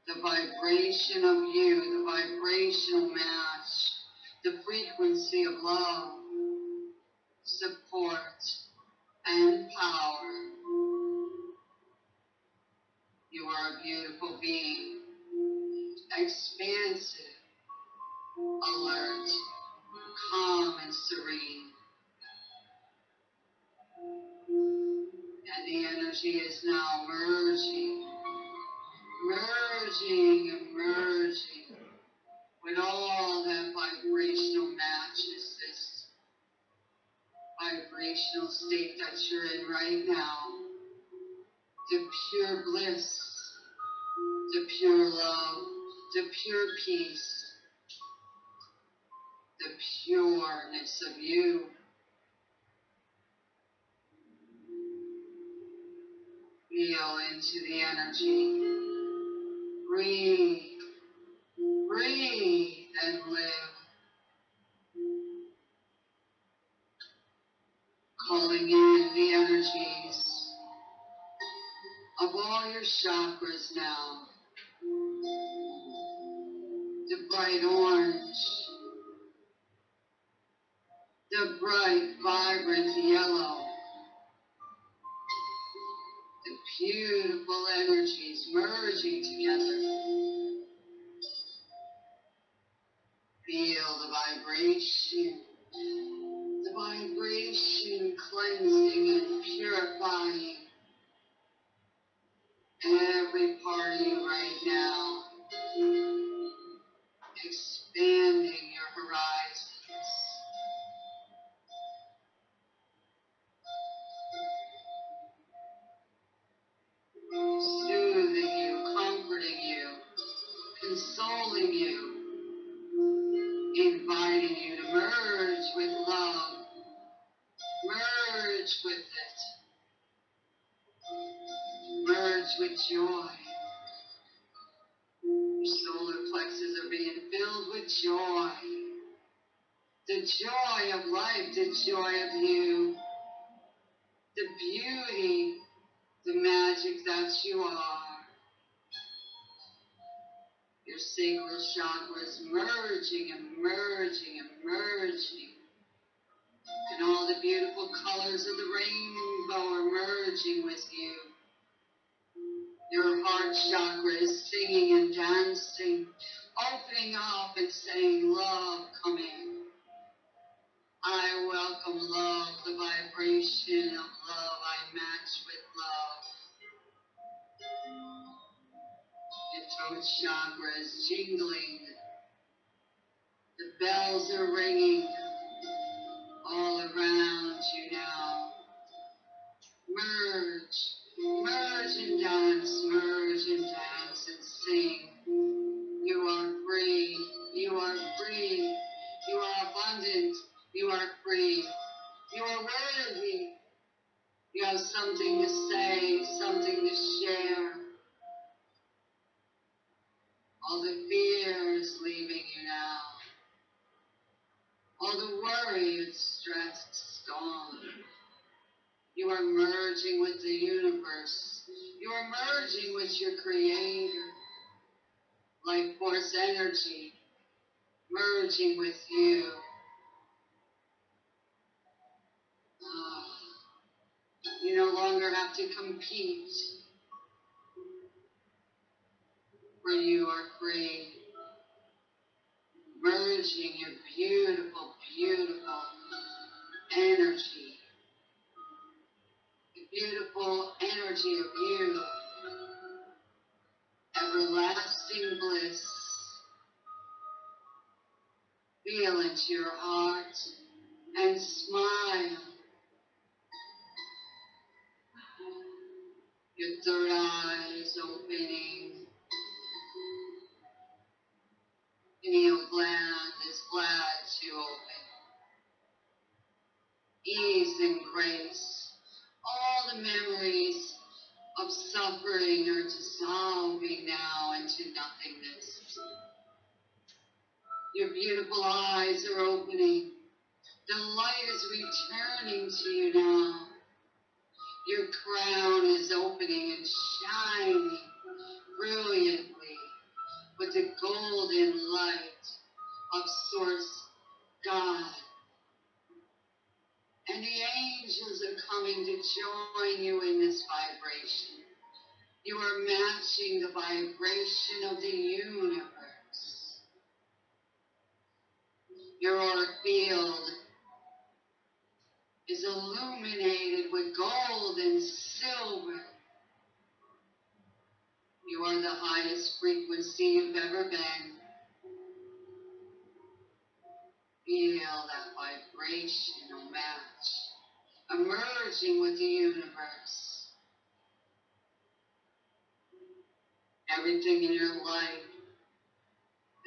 the vibration of you, the vibrational match, the frequency of love, support, and power. You are a beautiful being, expansive, alert, calm, and serene. And the energy is now merging, merging, and merging with all that vibrational matches vibrational state that you're in right now. The pure bliss, the pure love, the pure peace, the pureness of you. Feel into the energy. Breathe. Breathe and live. Calling in the energies of all your chakras now. The bright orange, the bright, vibrant yellow, the beautiful energies merging together. Feel the vibration, the vibration cleansing and purifying every part of you right now, expanding your horizons. The joy of life, the joy of you, the beauty, the magic that you are. Your sacral chakras merging and merging and merging. And all the beautiful colors of the rainbow are merging with you. Your heart chakra is singing and dancing, opening up and saying, Love, come in. I welcome love, the vibration of love. I match with love. Your throat chakra is jingling. The bells are ringing all around you now. Merge, merge and dance, merge and dance and sing. You are free, you are free, you are abundant, you are free, you are worthy. You have something to say, something to share. All the fears leaving you now. All the worry and stress is gone. You are merging with the universe. You are merging with your creator. Life force energy merging with you. Ah, You no longer have to compete. For you are free. Merging your beautiful, beautiful energy. The beautiful energy of you. Everlasting bliss. Feel into your heart and smile. Your third eye is opening. Pineal gland is glad to open. Ease and grace. All the memories of suffering are dissolving now into nothingness. Your beautiful eyes are opening. The light is returning to you now. Your crown is opening and shining brilliantly with the golden light of Source God. And the angels are coming to join you in this vibration. You are matching the vibration of the universe. Your auric field is illuminated with gold and silver. You are the highest frequency you've ever been. Feel that vibrational match emerging with the universe. Everything in your life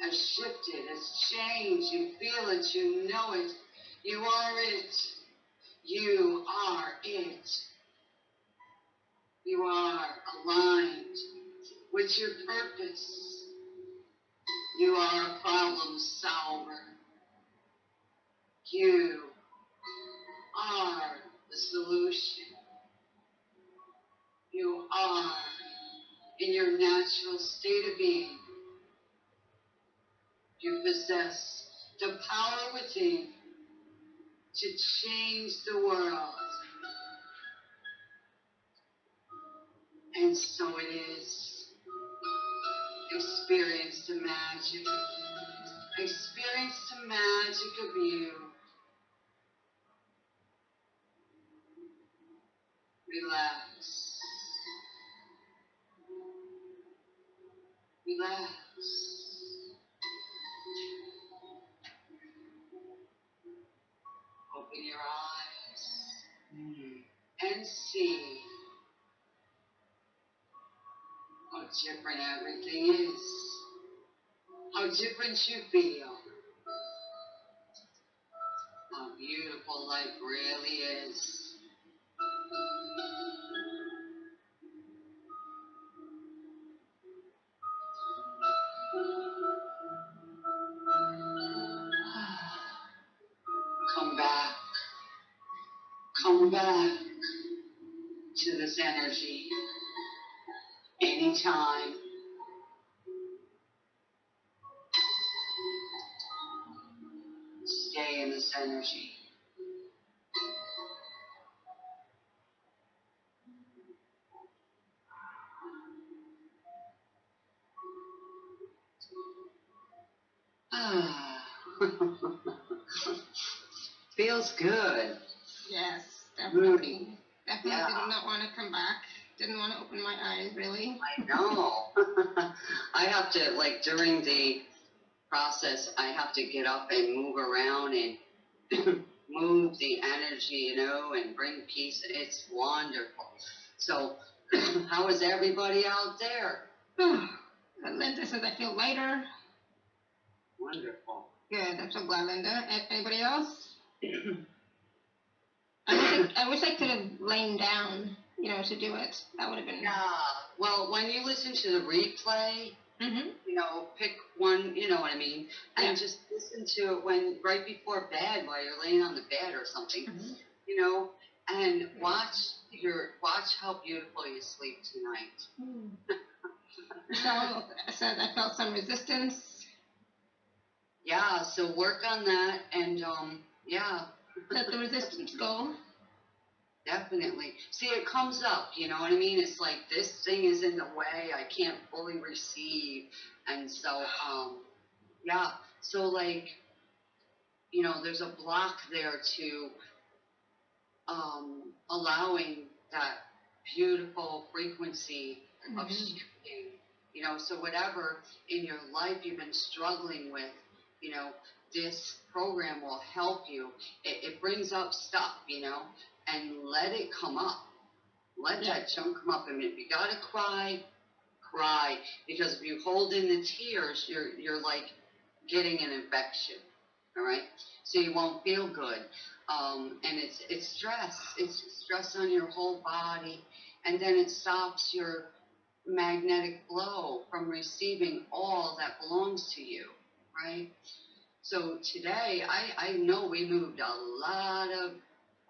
has shifted, has changed. You feel it, you know it. You are it. You are it. You are aligned with your purpose. You are a problem solver. You are the solution. You are in your natural state of being. You possess the power within to change the world. And so it is. Experience the magic. Experience the magic of you. Relax. Relax. Open your eyes mm-hmm. and see how different everything is. How different you feel. How beautiful life really is. Back to this energy anytime. Stay in this energy. Didn't want to open my eyes, really. I know. I have to, like, during the process, I have to get up and move around and move the energy, you know, and bring peace. It's wonderful. So, how is everybody out there? Linda says I feel lighter. Wonderful. Good. I'm so glad, Linda. Anybody else? I wish I, I wish I could have lain down, you know, to do it. That would have been. Yeah. Well, when you listen to the replay, Mhm. you know, pick one, you know what I mean, and Yeah. just listen to it when right before bed while you're laying on the bed or something, Mhm. you know, and watch your watch how beautiful you sleep tonight. Michelle said I felt some resistance. Yeah, so work on that, and um, yeah, Let the resistance go. Definitely. See, it comes up, you know what I mean? It's like this thing is in the way. I can't fully receive, and so um, yeah. So like, you know, there's a block there to um, allowing that beautiful frequency of Mhm. shifting. You know, so whatever in your life you've been struggling with, you know, this program will help you. It, it brings up stuff, you know, and let it come up. Let Yeah. that junk come up. And if you gotta cry, cry. Because if you hold in the tears, you're you're like getting an infection. All right, so you won't feel good. Um, and it's it's stress. It's stress on your whole body, and then it stops your magnetic flow from receiving all that belongs to you, right? So today, I, I know we moved a lot of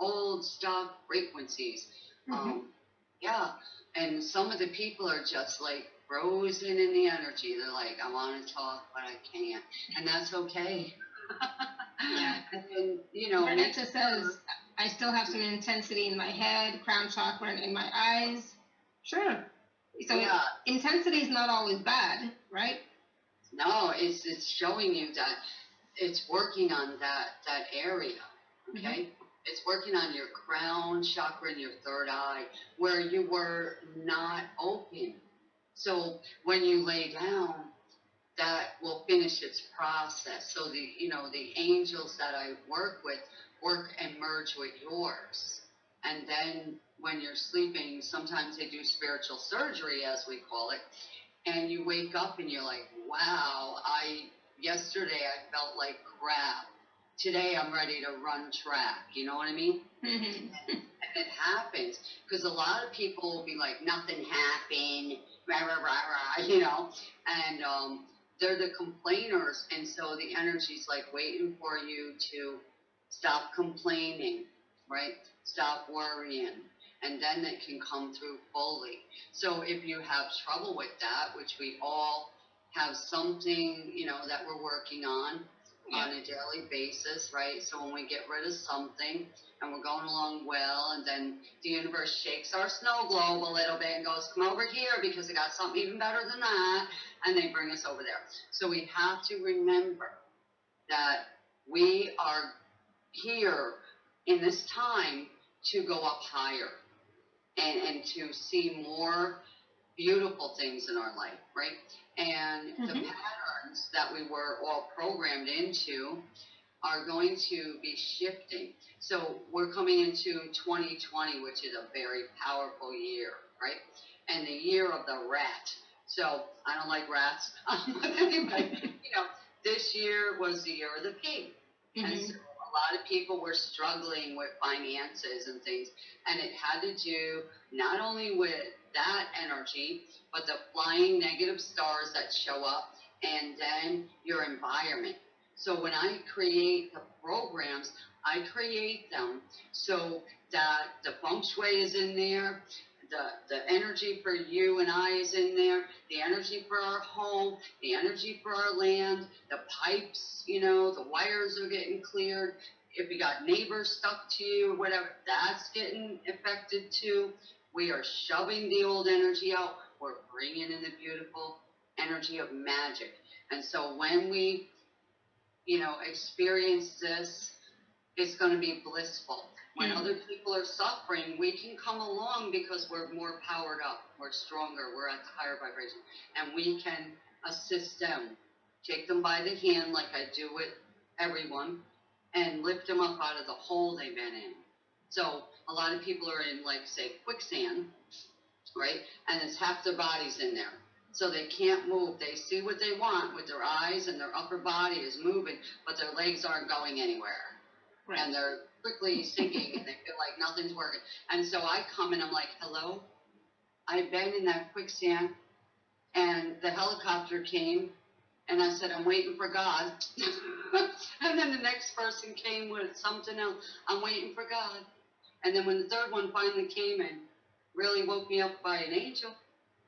old stock frequencies. Mhm. Um, yeah, and some of the people are just like frozen in the energy. They're like, I want to talk, but I can't, and that's okay. Yeah. And then, you know, make Bernetta says I still have some intensity in my head, crown chakra, and in my eyes. Sure. So yeah, intensity is not always bad, right? no, it's it's showing you that it's working on that that area. Okay, it's working on your crown chakra and your third eye where you were not open. So when you lay down, that will finish its process. So the you know the angels that I work with work and merge with yours, and then when you're sleeping, sometimes they do spiritual surgery as we call it, and you wake up and you're like, wow, I yesterday I felt like crap. Today I'm ready to run track. You know what I mean? Mhm. And it happens because a lot of people will be like, nothing happened, rah rah rah rah, you know, and um, they're the complainers, and so the energy's like waiting for you to stop complaining, right? Stop worrying, and then it can come through fully. So if you have trouble with that, which we all have something, you know, that we're working on on a daily basis, right? So when we get rid of something and we're going along well, and then the universe shakes our snow globe a little bit and goes, come over here because I got something even better than that, and they bring us over there. So we have to remember that we are here in this time to go up higher and, and to see more beautiful things in our life, right? And the Mhm. Patterns that we were all programmed into are going to be shifting. So we're coming into 2020, which is a very powerful year, right? And the year of the rat. So I don't like rats, anyway, you know, this year was the year of the pig. And Mhm. so a lot of people were struggling with finances and things, and it had to do not only with that energy, but the flying negative stars that show up, and then your environment. So when I create the programs, I create them so that the feng shui is in there, the, the energy for you and I is in there, the energy for our home, the energy for our land, the pipes, you know, the wires are getting cleared. If you got neighbors stuck to you whatever, that's getting affected too. We are shoving the old energy out. We're bringing in the beautiful energy of magic. And so when we, you know, experience this, it's going to be blissful. When Mhm. other people are suffering, we can come along because we're more powered up, we're stronger, we're at the higher vibration, and we can assist them. Take them by the hand, like I do with everyone, and lift them up out of the hole they've been in. So a lot of people are in, like, say, quicksand, right? And it's half their bodies in there. So they can't move. They see what they want with their eyes, and their upper body is moving, but their legs aren't going anywhere and they're quickly sinking and they feel like nothing's working. And so I come and I'm like, hello, I've been in that quicksand and the helicopter came, and I said, I'm waiting for God. and then the next person came with something else. I'm waiting for God. And then when the third one finally came and really woke me up by an angel,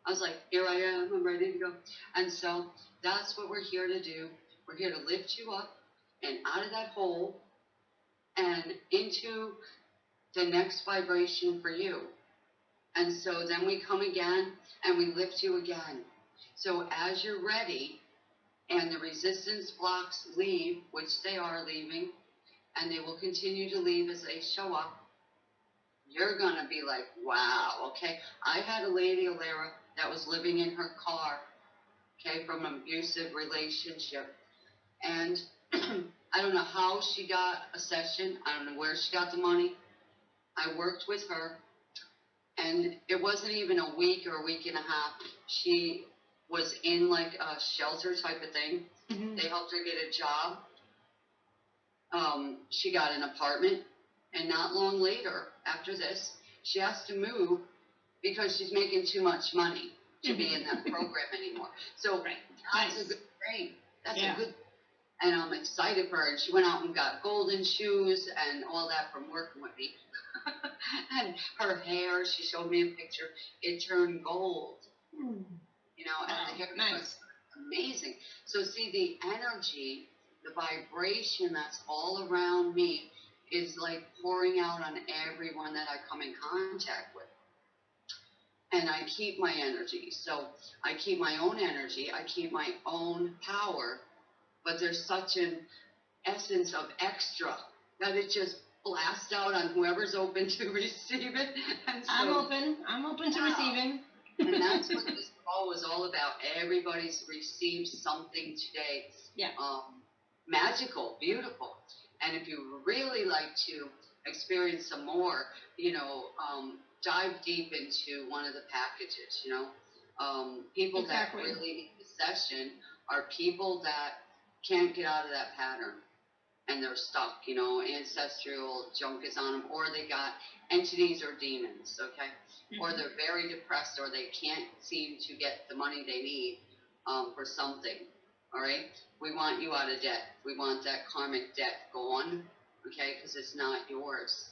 I was like, here I am, I'm ready to go. And so that's what we're here to do. We're here to lift you up and out of that hole and into the next vibration for you. And so then we come again and we lift you again. So as you're ready and the resistance blocks leave, which they are leaving, and they will continue to leave as they show up, you're going to be like, wow, okay. I had a lady, Alara, that was living in her car, okay, from an abusive relationship. And I don't know how she got a session, I don't know where she got the money. I worked with her, and it wasn't even a week or a week and a half. She was in like a shelter type of thing. Mhm. They helped her get a job. Um, she got an apartment, and not long later, after this, she has to move because she's making too much money to be in that program anymore. So Right. that's Nice. a good thing. That's Yeah. a good. And I'm excited for her. And she went out and got golden shoes and all that from working with me. and her hair, she showed me a picture. It turned gold, Mm. you know, and Wow, the hair was amazing. So see the energy, the vibration that's all around me is like pouring out on everyone that I come in contact with. And I keep my energy. So I keep my own energy, I keep my own power, but there's such an essence of extra that it just blasts out on whoever's open to receive it. And so I'm open. I'm open to Wow. receiving. and that's what this call was all about. Everybody's received something today. Yeah. Um, magical, beautiful. And if you really like to experience some more, you know, um, dive deep into one of the packages, you know. Um, people Exactly. that really need the session are people that can't get out of that pattern and they're stuck, you know, ancestral junk is on them, or they got entities or demons, okay? or Mhm. they're very depressed or they can't seem to get the money they need um, for something. All right, we want you out of debt. We want that karmic debt gone, okay? Because it's not yours.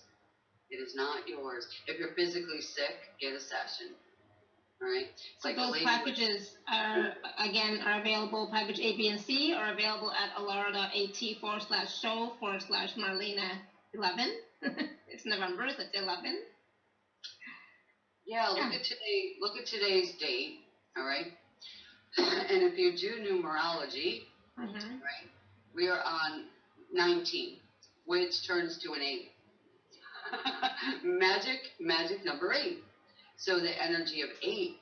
It is not yours. If you're physically sick, get a session. All right. It's So like those lady with- packages are, again, are available, package A, B, and C are available at alara.at forward slash show forward slash Marlena eleven. It's November, so it's eleven. Yeah, look Yeah. at today. Look at today's date. All right. and if you do numerology, Mm-hmm. right? We are on 19, which turns to an 8. magic, magic number 8. So the energy of 8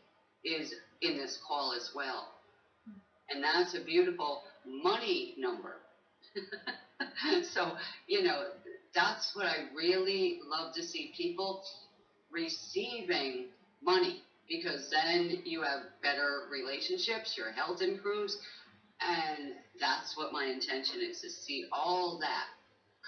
is in this call as well. And that's a beautiful money number. so, you know, that's what I really love to see people receiving money because then you have better relationships, your health improves, and that's what my intention is to see all that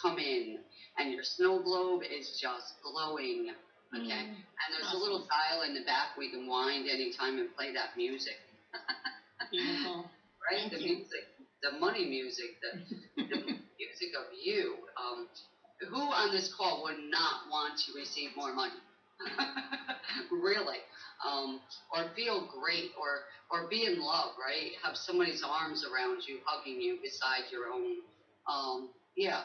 come in, and your snow globe is just glowing. Okay, Mm. and there's a little dial in the back we can wind anytime and play that music, Beautiful. right? Thank the you. music, the money music, the, the music of you. Um, who on this call would not want to receive more money? really, um, or feel great, or or be in love, right? Have somebody's arms around you, hugging you beside your own. Um, yeah.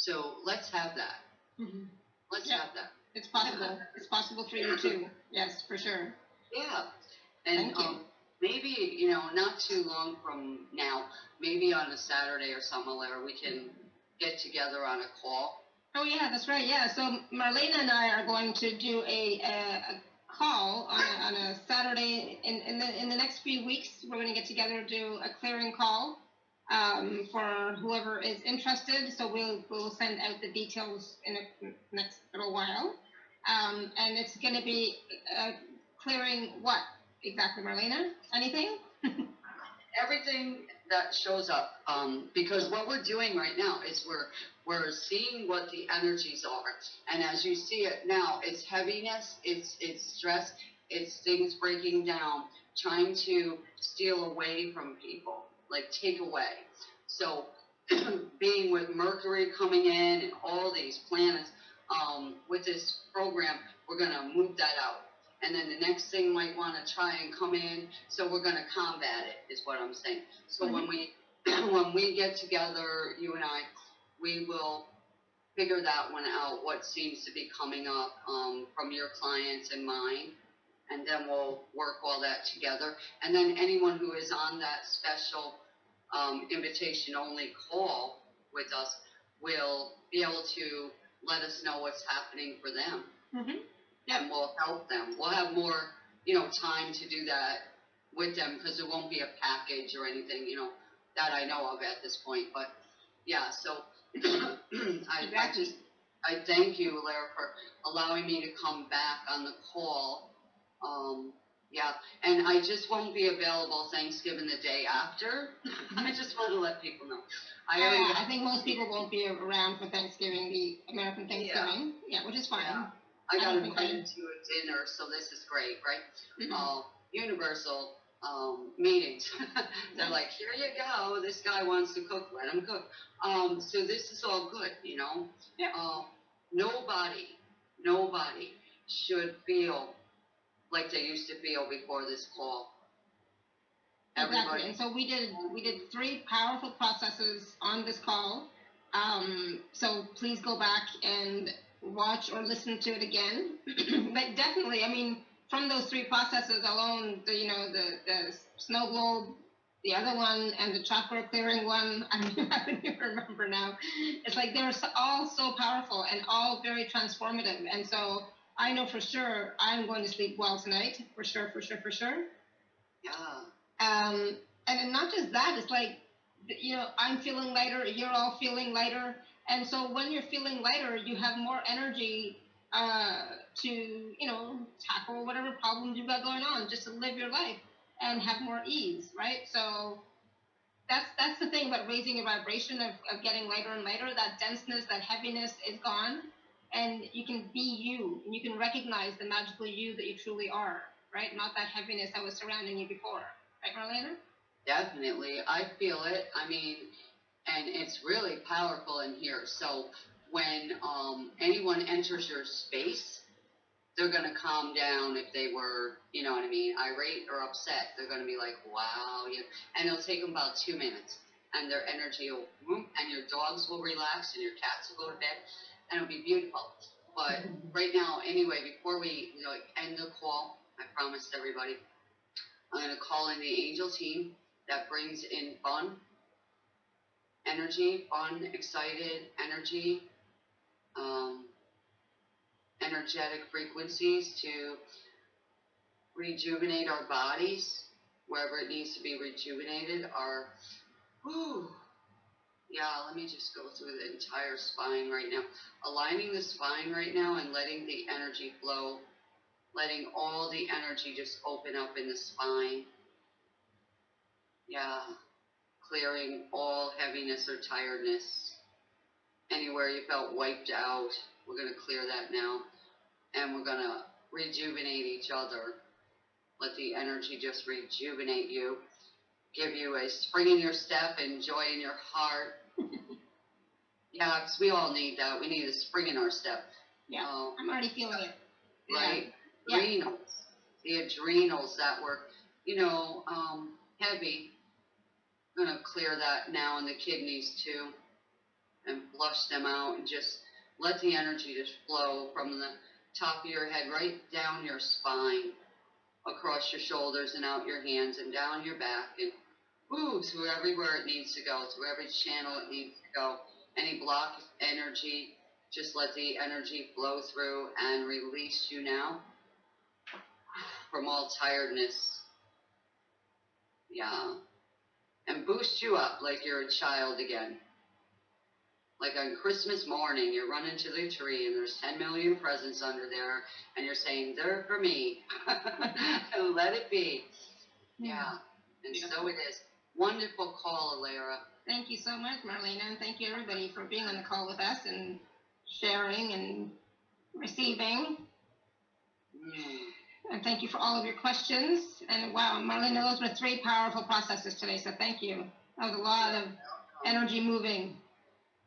So let's have that. Mhm. Let's Yeah. have that. It's possible. It's possible for you too. Yes, for sure. Yeah. And um, maybe you know, not too long from now, maybe on a Saturday or something, where we can get together on a call. Oh yeah, that's right. Yeah. So Marlena and I are going to do a, a, a call on a, on a Saturday in in the in the next few weeks. We're going to get together do a clearing call um, for whoever is interested. So we'll we'll send out the details in the next little while. Um, and it's going to be uh, clearing what exactly, Marlena? Anything? everything that shows up um, because what we're doing right now is we're we're seeing what the energies are and as you see it now it's heaviness it's it's stress it's things breaking down trying to steal away from people, like take away. So, being with Mercury coming in and all these planets, um, with this program, we're gonna move that out. And then the next thing might wanna try and come in, so we're gonna combat it, is what I'm saying. So when we, when we get together, you and I, we will figure that one out, what seems to be coming up, um, from your clients and mine. And then we'll work all that together. And then anyone who is on that special, um, invitation only call with us will be able to let us know what's happening for them. Mhm. And we'll help them. We'll have more, you know, time to do that with them, cause it won't be a package or anything, you know, that I know of at this point, but, yeah, so. I, I just, I thank you, Alara, for allowing me to come back on the call. Um, yeah, and I just won't be available Thanksgiving the day after. I just want to let people know. I already Uh, I think most people won't be around for Thanksgiving, the American Thanksgiving, yeah, which is fine. Yeah. I got don't think I- invited to a dinner, so this is great, right? Mhm. Uh, universal, um, meetings. They're like, here you go, this guy wants to cook, let him cook. Um, so this is all good, you know? Yeah. Um, nobody, nobody should feel like they used to feel before this call. Exactly, and so we did, we did three powerful processes on this call. Um, so please go back and watch or listen to it again. but definitely, I mean, from those three processes alone, the, you know, the, the snow globe, the other one, and the chakra clearing one, I I don't even remember now. It's like they're all so powerful and all very transformative. And so I know for sure I'm going to sleep well tonight, for sure, for sure, for sure. yeah, Um, and then not just that, it's like, you know, I'm feeling lighter, you're all feeling lighter. And so when you're feeling lighter, you have more energy uh, to, you know, tackle whatever problems you've got going on, just to live your life and have more ease, right? So that's that's the thing about raising your vibration of, of getting lighter and lighter. That denseness, that heaviness is gone, and you can be you, and you can recognize the magical you that you truly are, right? Not that heaviness that was surrounding you before. Right, Marlena? definitely. I feel it. I mean, and it's really powerful in here. So when um, anyone enters your space, they're gonna calm down if they were, you know what I mean, irate or upset. They're gonna be like, wow, you and it'll take them about two minutes, and their energy will, and your dogs will relax, and your cats will go to bed, and it'll be beautiful. But right now, anyway, before we you know, end the call, I promised everybody, I'm gonna call in the angel team that brings in fun, energy, fun, excited energy, um, energetic frequencies to rejuvenate our bodies wherever it needs to be rejuvenated. Our, whew, yeah, let me just go through the entire spine right now. Aligning the spine right now and letting the energy flow, letting all the energy just open up in the spine. Yeah, clearing all heaviness or tiredness. Anywhere you felt wiped out, we're going to clear that now. And we're going to rejuvenate each other. Let the energy just rejuvenate you. Give you a spring in your step and joy in your heart. yeah, 'cause we all need that. We need a spring in our step. Yeah. Um, I'm already feeling it. right? Yeah. Adrenals, the adrenals that were, you know, um, heavy. I'm gonna clear that now in the kidneys too, and flush them out, and just let the energy just flow from the top of your head right down your spine, across your shoulders and out your hands and down your back and ooh through everywhere it needs to go, to every channel it needs to go. Any block of energy, just let the energy flow through and release you now from all tiredness. Yeah. And boost you up like you're a child again. Like on Christmas morning, you're running to the tree and there's 10 million presents under there, and you're saying, They're for me. let it be. Yeah. And so it is. Wonderful call, Alara. Thank you so much, Marlena, and thank you everybody for being on the call with us and sharing and receiving. Mm. And thank you for all of your questions. And wow, Marlena, those were three powerful processes today, so thank you. That was a lot of energy moving.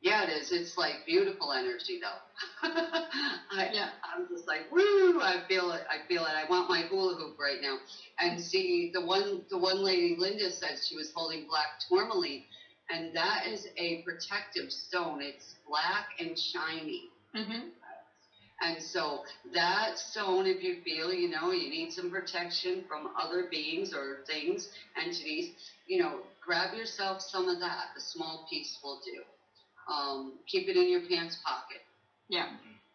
Yeah, it is. It's like beautiful energy, though. I, Yeah. I'm just like, woo! I feel it. I feel it. I want my hula hoop right now. And see, the one, the one lady, Linda, said she was holding black tourmaline, and that is a protective stone. It's black and shiny. Mm-hmm. And so that stone, if you feel, you know, you need some protection from other beings or things, entities, you know, grab yourself some of that. A small piece will do. Um, keep it in your pants pocket Yeah.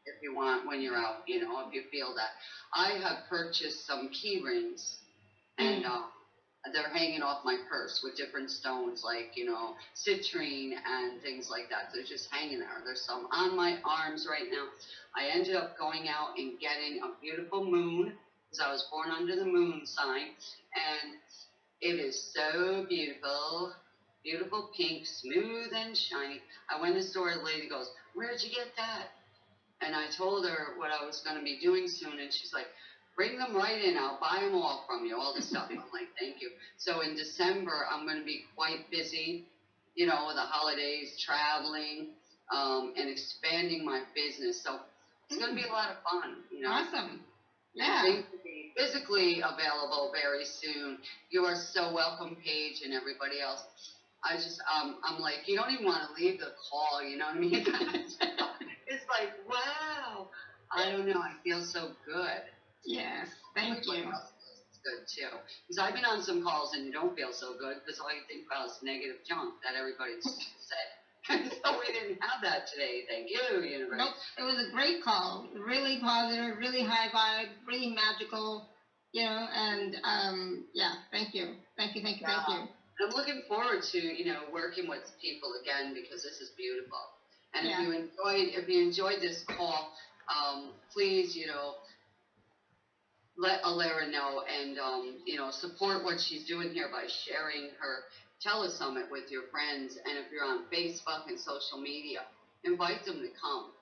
if you want when you're out, you know, if you feel that. I have purchased some key rings and uh, they're hanging off my purse with different stones like, you know, citrine and things like that. They're just hanging there. There's some on my arms right now. I ended up going out and getting a beautiful moon because I was born under the moon sign and it is so beautiful. Beautiful pink, smooth and shiny. I went to the store, the lady goes, Where'd you get that? And I told her what I was going to be doing soon, and she's like, bring them right in. I'll buy them all from you, all the stuff. I'm like, thank you. So in December, I'm going to be quite busy, you know, with the holidays, traveling, um, and expanding my business. So it's going to be a lot of fun, you know. Awesome. Yeah. Things will be physically available very soon. You are so welcome, Paige, and everybody else. I just, um, I'm like, you don't even want to leave the call, you know what I mean? it's like, wow. I don't know. I feel so good. Yes. Thank you. feels good too. Because I've been on some calls and you don't feel so good because all you think about is negative junk that everybody's said. So we didn't have that today. Thank you, universe. Nope. It was a great call. Really positive, really high vibe, really magical. You know, and um, yeah. Thank you. Thank you. Thank you. Thank you. I'm looking forward to you know working with people again because this is beautiful. And Yeah. if you enjoyed if you enjoyed this call, um, please you know let Alara know and um, you know support what she's doing here by sharing her telesummit with your friends. And if you're on Facebook and social media, invite them to come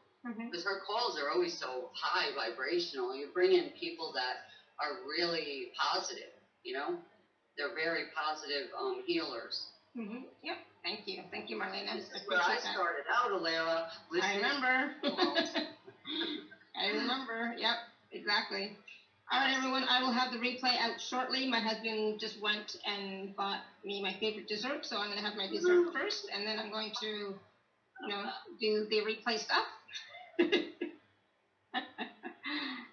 because her calls are always so high vibrational. You bring in people that are really positive. You know, they're very positive um, healers. Mhm. Yep. Thank you. Thank you, Marlena. This is where I started out, Alara. I remember. I remember. Yep, exactly. All right, everyone. I will have the replay out shortly. My husband just went and bought me my favorite dessert, so I'm going to have my dessert first, and then I'm going to, you know, do the replay stuff.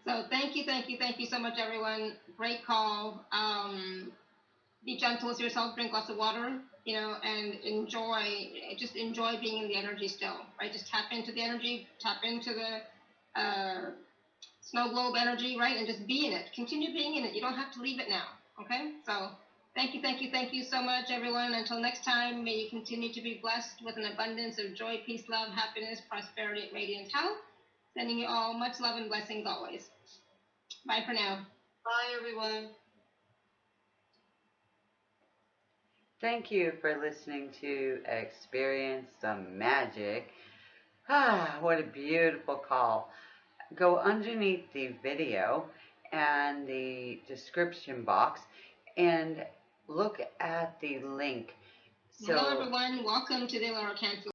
so thank you, thank you, thank you so much, everyone. Great call. Um, be gentle with yourself. Drink lots of water. You know, and enjoy. Just enjoy being in the energy still. Right. Just tap into the energy. Tap into the uh, snow globe energy, right? And just be in it. Continue being in it. You don't have to leave it now. Okay? So thank you, thank you, thank you so much, everyone. Until next time, may you continue to be blessed with an abundance of joy, peace, love, happiness, prosperity, radiant health. Sending you all much love and blessings always. Bye for now. Bye, everyone. Thank you for listening to Experience Some Magic. Ah, what a beautiful call. Go underneath the video and the description box and look at the link. Hello, everyone. Welcome to the Alara Canfield.